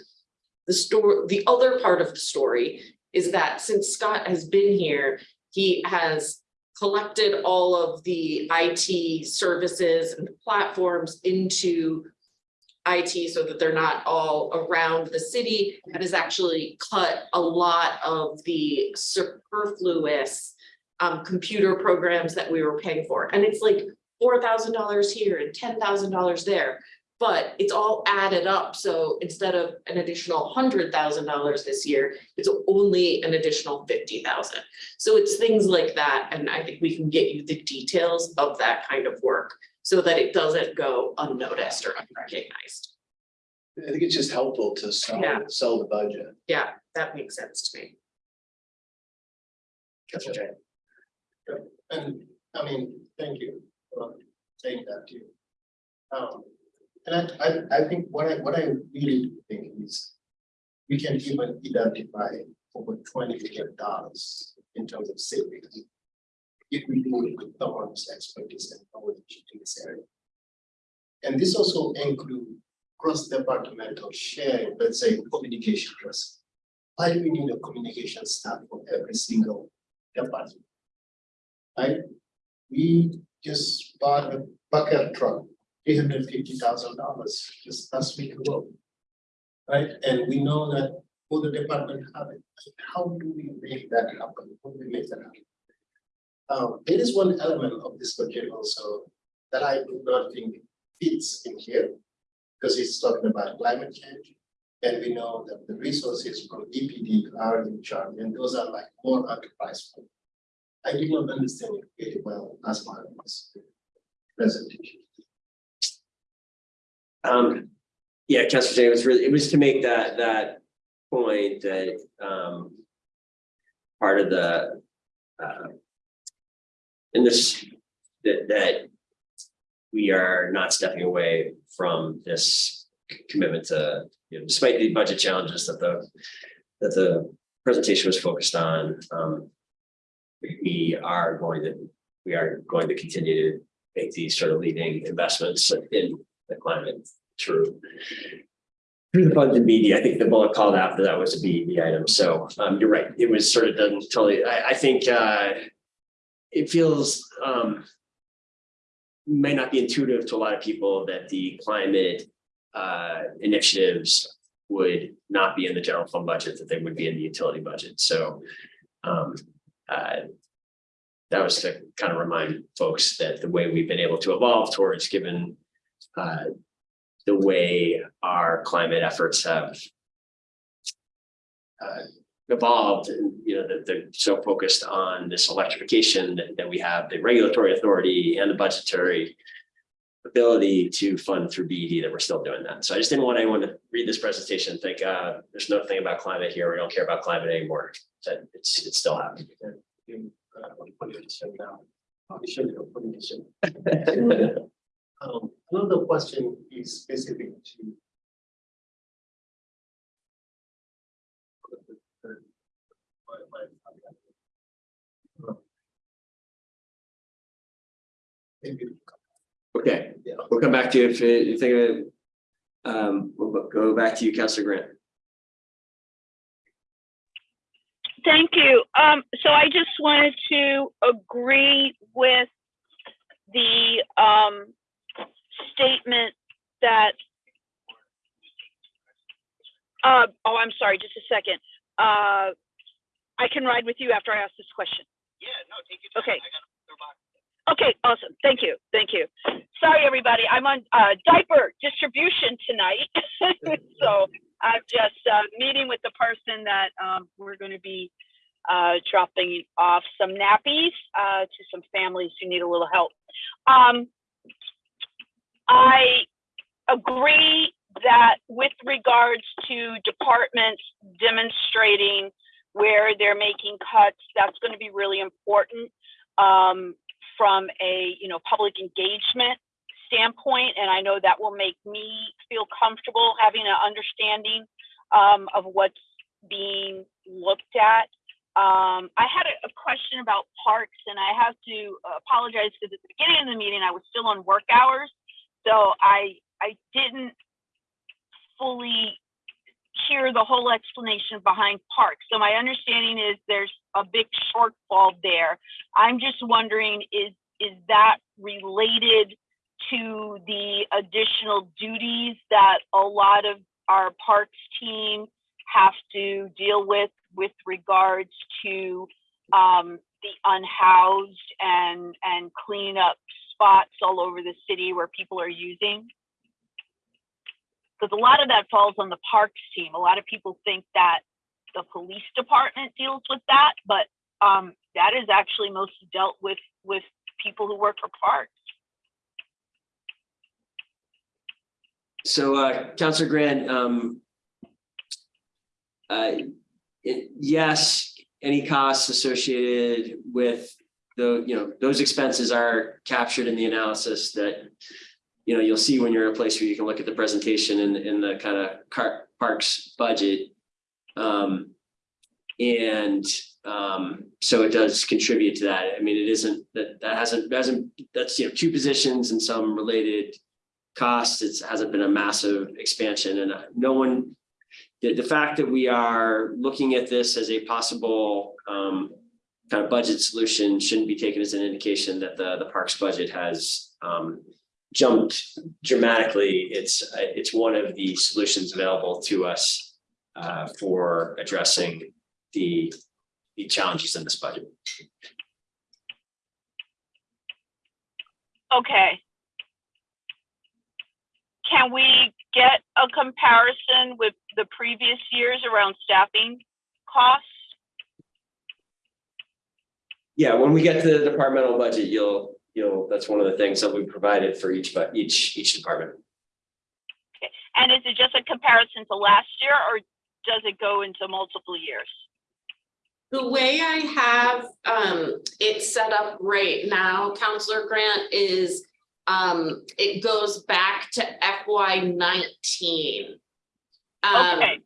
[SPEAKER 1] the store, the other part of the story is that since Scott has been here, he has collected all of the IT services and platforms into IT so that they're not all around the city and has actually cut a lot of the superfluous um, computer programs that we were paying for. And it's like four thousand dollars here and ten thousand dollars there. But it's all added up, so instead of an additional hundred thousand dollars this year, it's only an additional fifty thousand. So it's things like that, and I think we can get you the details of that kind of work so that it doesn't go unnoticed or unrecognized.
[SPEAKER 6] I think it's just helpful to sell,
[SPEAKER 1] Yeah.
[SPEAKER 6] sell the budget.
[SPEAKER 1] Yeah, that makes sense to me.
[SPEAKER 9] Councilor Jay.
[SPEAKER 8] And, I mean, thank you for saying that too. Um, and I, I, I think what I, what I really think is. We can even identify over twenty million dollars in terms of savings. If we do it with expertise and knowledge in this area. And this also include cross-departmental sharing, let's say, communication person. Why do we need a communication staff for every single department? Right? We just bought a bucket truck, three hundred fifty thousand dollars just last week ago. Right, and we know that all the department have it. How do we make that happen? How do we make that happen? Um, there is one element of this budget also that I do not think fits in here. Because it's talking about climate change. And we know that the resources from DPD are in charge, and those are like more enterprise. fund. I did not understand it very well as part of this presentation.
[SPEAKER 9] Um, yeah, Councilor Jay, it was really, it was to make that, that point that, um. Part of the, uh. In this, that, that. We are not stepping away from this commitment to, you know, despite the budget challenges that the, that the presentation was focused on, um. We are going to, we are going to continue to make these sort of leading investments in the climate through. Through the funds and BD, I think the bullet called after that was a BD item, so um you're right, it was sort of done totally, I I think uh. It feels um. May not be intuitive to a lot of people that the climate uh initiatives would not be in the general fund budget, that they would be in the utility budget, so. Um, uh. That was to kind of remind folks that the way we've been able to evolve towards given uh the way our climate efforts have uh, evolved and, you know, that they're so focused on this electrification that, that we have the regulatory authority and the budgetary ability to fund through BED that we're still doing that. So I just didn't want anyone to read this presentation and think, uh, there's nothing about climate here. We don't care about climate anymore. That it's, it's still happening.
[SPEAKER 8] Um, another question is specific to. Maybe
[SPEAKER 9] Okay, we'll come back to you if you think of it. Um, we'll go back to you, Councilor Grant.
[SPEAKER 13] Thank you. Um, so I just wanted to agree with the, um, statement that, uh, oh, I'm sorry, just a second. Uh, I can ride with you after I ask this question.
[SPEAKER 8] Yeah, no, take it.
[SPEAKER 13] Okay. Okay, awesome. Thank you. Thank you. Sorry, everybody. I'm on uh, diaper distribution tonight. so I'm just uh, meeting with the person that um, we're going to be uh, dropping off some nappies uh, to some families who need a little help. Um, I agree that with regards to departments demonstrating where they're making cuts, that's going to be really important. Um, from a you know public engagement standpoint and i know that will make me feel comfortable having an understanding um, of what's being looked at um, i had a, a question about parks and i have to apologize because at the beginning of the meeting i was still on work hours so i i didn't fully hear the whole explanation behind parks. So my understanding is there's a big shortfall there. I'm just wondering, is is that related to the additional duties that a lot of our parks team have to deal with with regards to um, the unhoused and and clean up spots all over the city where people are using? because a lot of that falls on the parks team. A lot of people think that the police department deals with that, but um, that is actually mostly dealt with with people who work for parks.
[SPEAKER 9] So, uh, Councilor Grant, um. Uh, it- yes, any costs associated with the, you know, those expenses are captured in the analysis that. You know, you'll see when you're in a place where you can look at the presentation in, in the kind of parks budget. Um, and, um, so it does contribute to that. I mean, it isn't, that, that hasn't, hasn't, that's, you know, two positions and some related costs. It hasn't been a massive expansion and uh, no one, the, the fact that we are looking at this as a possible, um, kind of budget solution shouldn't be taken as an indication that the, the parks budget has, um, jumped dramatically. It's, uh, it's one of the solutions available to us uh, for addressing the, the challenges in this budget.
[SPEAKER 13] Okay,
[SPEAKER 11] can we get a comparison with the previous years around staffing costs?
[SPEAKER 9] Yeah, when we get to the departmental budget, you'll, you'll, that's one of the things that we provided for each, but each, each department. Okay.
[SPEAKER 11] And is it just a comparison to last year or does it go into multiple years?
[SPEAKER 1] The way I have um it set up right now, Councilor Grant, is um it goes back to FY nineteen. Um,
[SPEAKER 11] Okay,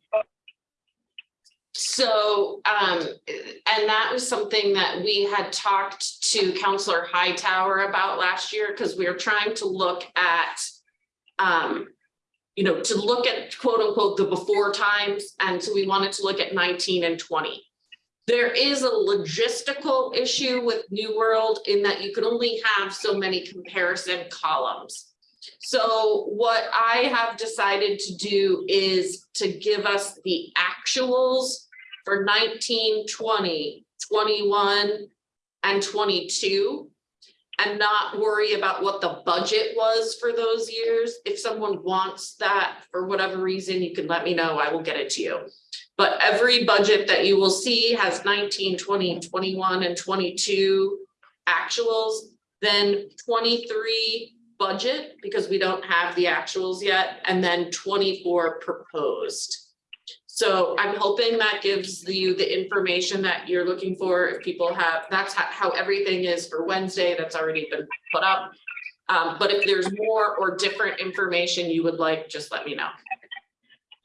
[SPEAKER 1] so, um, and that was something that we had talked to Councilor Hightower about last year, because we were trying to look at. Um, you know, to look at quote unquote the before times, and so we wanted to look at nineteen and twenty. There is a logistical issue with New World in that you can only have so many comparison columns. So what I have decided to do is to give us the actuals for 19, 20, 21, and twenty-two. And not worry about what the budget was for those years. If someone wants that for whatever reason, you can let me know. I will get it to you. But every budget that you will see has 19, 20, 21, and twenty-two actuals. Then twenty-three budget, because we don't have the actuals yet, and then twenty-four proposed. So I'm hoping that gives you the information that you're looking for. If people have, that's how, how everything is for Wednesday, that's already been put up. Um, but if there's more or different information you would like, just let me know.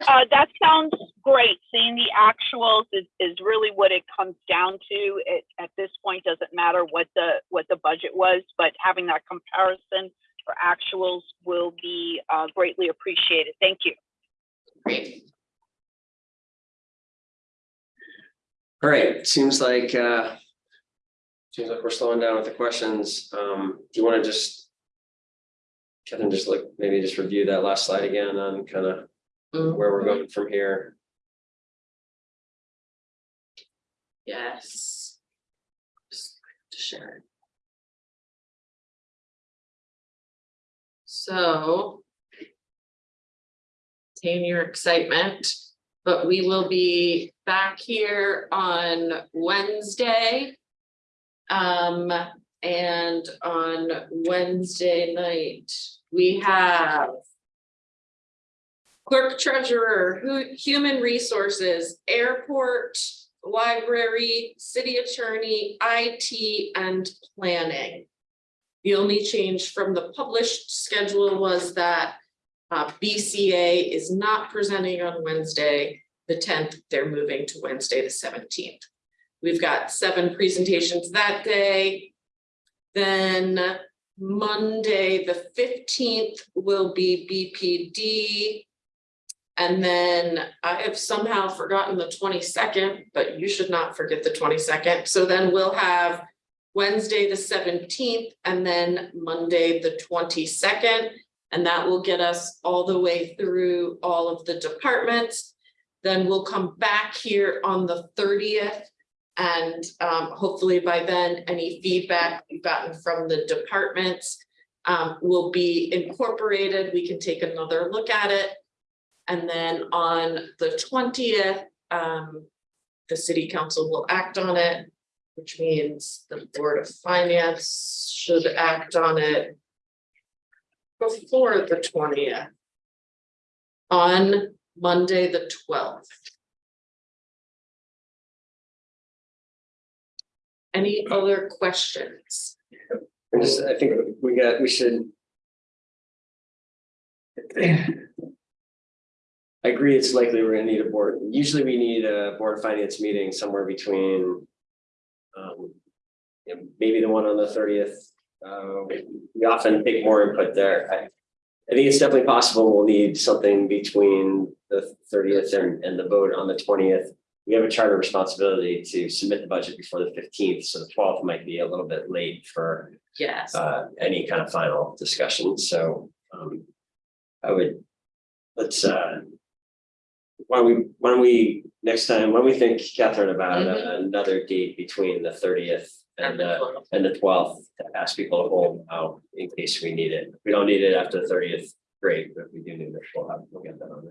[SPEAKER 11] uh, that sounds great. Seeing the actuals is, is really what it comes down to. It, at this point, doesn't matter what the, what the budget was, but having that comparison for actuals will be, uh, greatly appreciated. Thank you.
[SPEAKER 1] Great.
[SPEAKER 9] All right, seems like, uh. Seems like we're slowing down with the questions. Um, do you want to just? Kevin, just look, maybe just review that last slide again on kind of
[SPEAKER 1] Mm,
[SPEAKER 9] where we're going from here.
[SPEAKER 1] Yes. Just to share. It. So. Tame your excitement, but we will be back here on Wednesday. Um, and on Wednesday night, we have. Clerk treasurer, human resources, airport, library, city attorney, IT, and planning. The only change from the published schedule was that uh, BCA is not presenting on Wednesday, the tenth, they're moving to Wednesday, the seventeenth. We've got seven presentations that day. Then Monday, the fifteenth will be BPD. And then I have somehow forgotten the twenty-second, but you should not forget the twenty-second. So then we'll have Wednesday, the seventeenth, and then Monday, the twenty-second. And that will get us all the way through all of the departments. Then we'll come back here on the thirtieth. And um, hopefully by then, any feedback we've gotten from the departments um, will be incorporated. We can take another look at it. And then on the twentieth, um, the city council will act on it, which means the Board of Finance should act on it before the twentieth. On Monday, the twelfth. Any other questions?
[SPEAKER 9] I just, I think we got, we should. I agree, it's likely we're gonna need a board, usually we need a board finance meeting somewhere between. Um, maybe the one on the thirtieth, uh, we often take more input there, I. I think it's definitely possible we'll need something between the thirtieth and, and the vote on the twentieth. We have a charter responsibility to submit the budget before the fifteenth, so the twelfth might be a little bit late for
[SPEAKER 1] Yes,
[SPEAKER 9] uh, any kind of final discussion, so, um. I would, let's, uh. Why don't we, why don't we, next time, why don't we think, Catherine, about a- another date between the thirtieth and
[SPEAKER 1] and the
[SPEAKER 9] the,
[SPEAKER 1] 12th.
[SPEAKER 9] and the twelfth to ask people to hold out in case we need it. If we don't need it after the thirtieth, great, but we do need it, we'll have, we'll get that on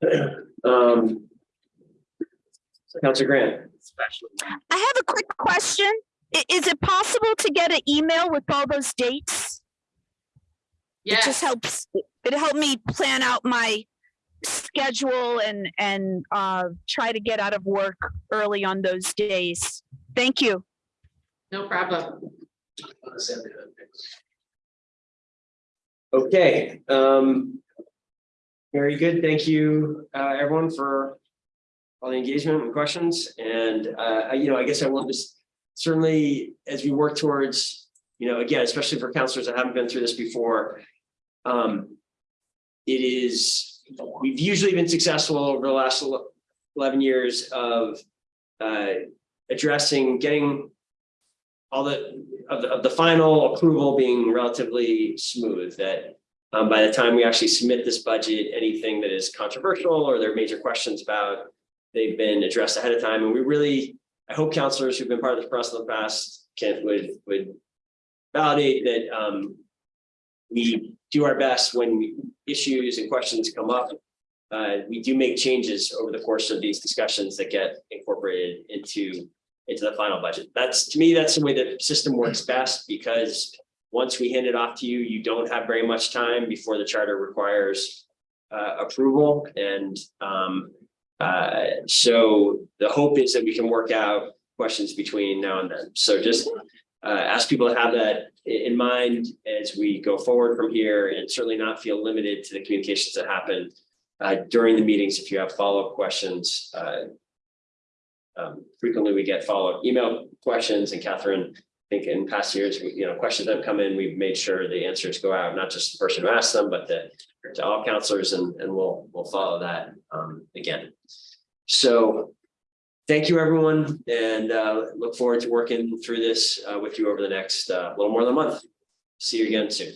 [SPEAKER 9] there. Um. Councilor Grant.
[SPEAKER 11] I have a quick question. Is it possible to get an email with all those dates?
[SPEAKER 1] Yes.
[SPEAKER 11] It just helps, it helped me plan out my schedule and, and, uh, try to get out of work early on those days. Thank you.
[SPEAKER 1] no problem.
[SPEAKER 9] Okay, um. Very good. Thank you, uh, everyone for all the engagement and questions. And, uh, you know, I guess I want to s- certainly, as we work towards, you know, again, especially for councilors that haven't been through this before. Um, it is, we've usually been successful over the last eleven years of, uh, addressing, getting all the, of the, of the final approval being relatively smooth, that um, by the time we actually submit this budget, anything that is controversial or there are major questions about, they've been addressed ahead of time, and we really, I hope councilors who've been part of this process in the past can, would, would validate that, um, we do our best when issues and questions come up. Uh, we do make changes over the course of these discussions that get incorporated into into the final budget. That's, to me, that's the way the system works best because once we hand it off to you, you don't have very much time before the charter requires uh, approval and um, uh, so the hope is that we can work out questions between now and then. So just uh, ask people to have that in mind as we go forward from here and certainly not feel limited to the communications that happen uh, during the meetings. If you have follow-up questions, uh, um, frequently we get follow-up email questions and Catherine, I think in past years, we- you know, questions that come in, we've made sure the answers go out, not just the person who asked them, but the to all councilors and, and we'll, we'll follow that, um, again. So thank you, everyone, and, uh, look forward to working through this, uh, with you over the next, uh, little more than a month. See you again soon.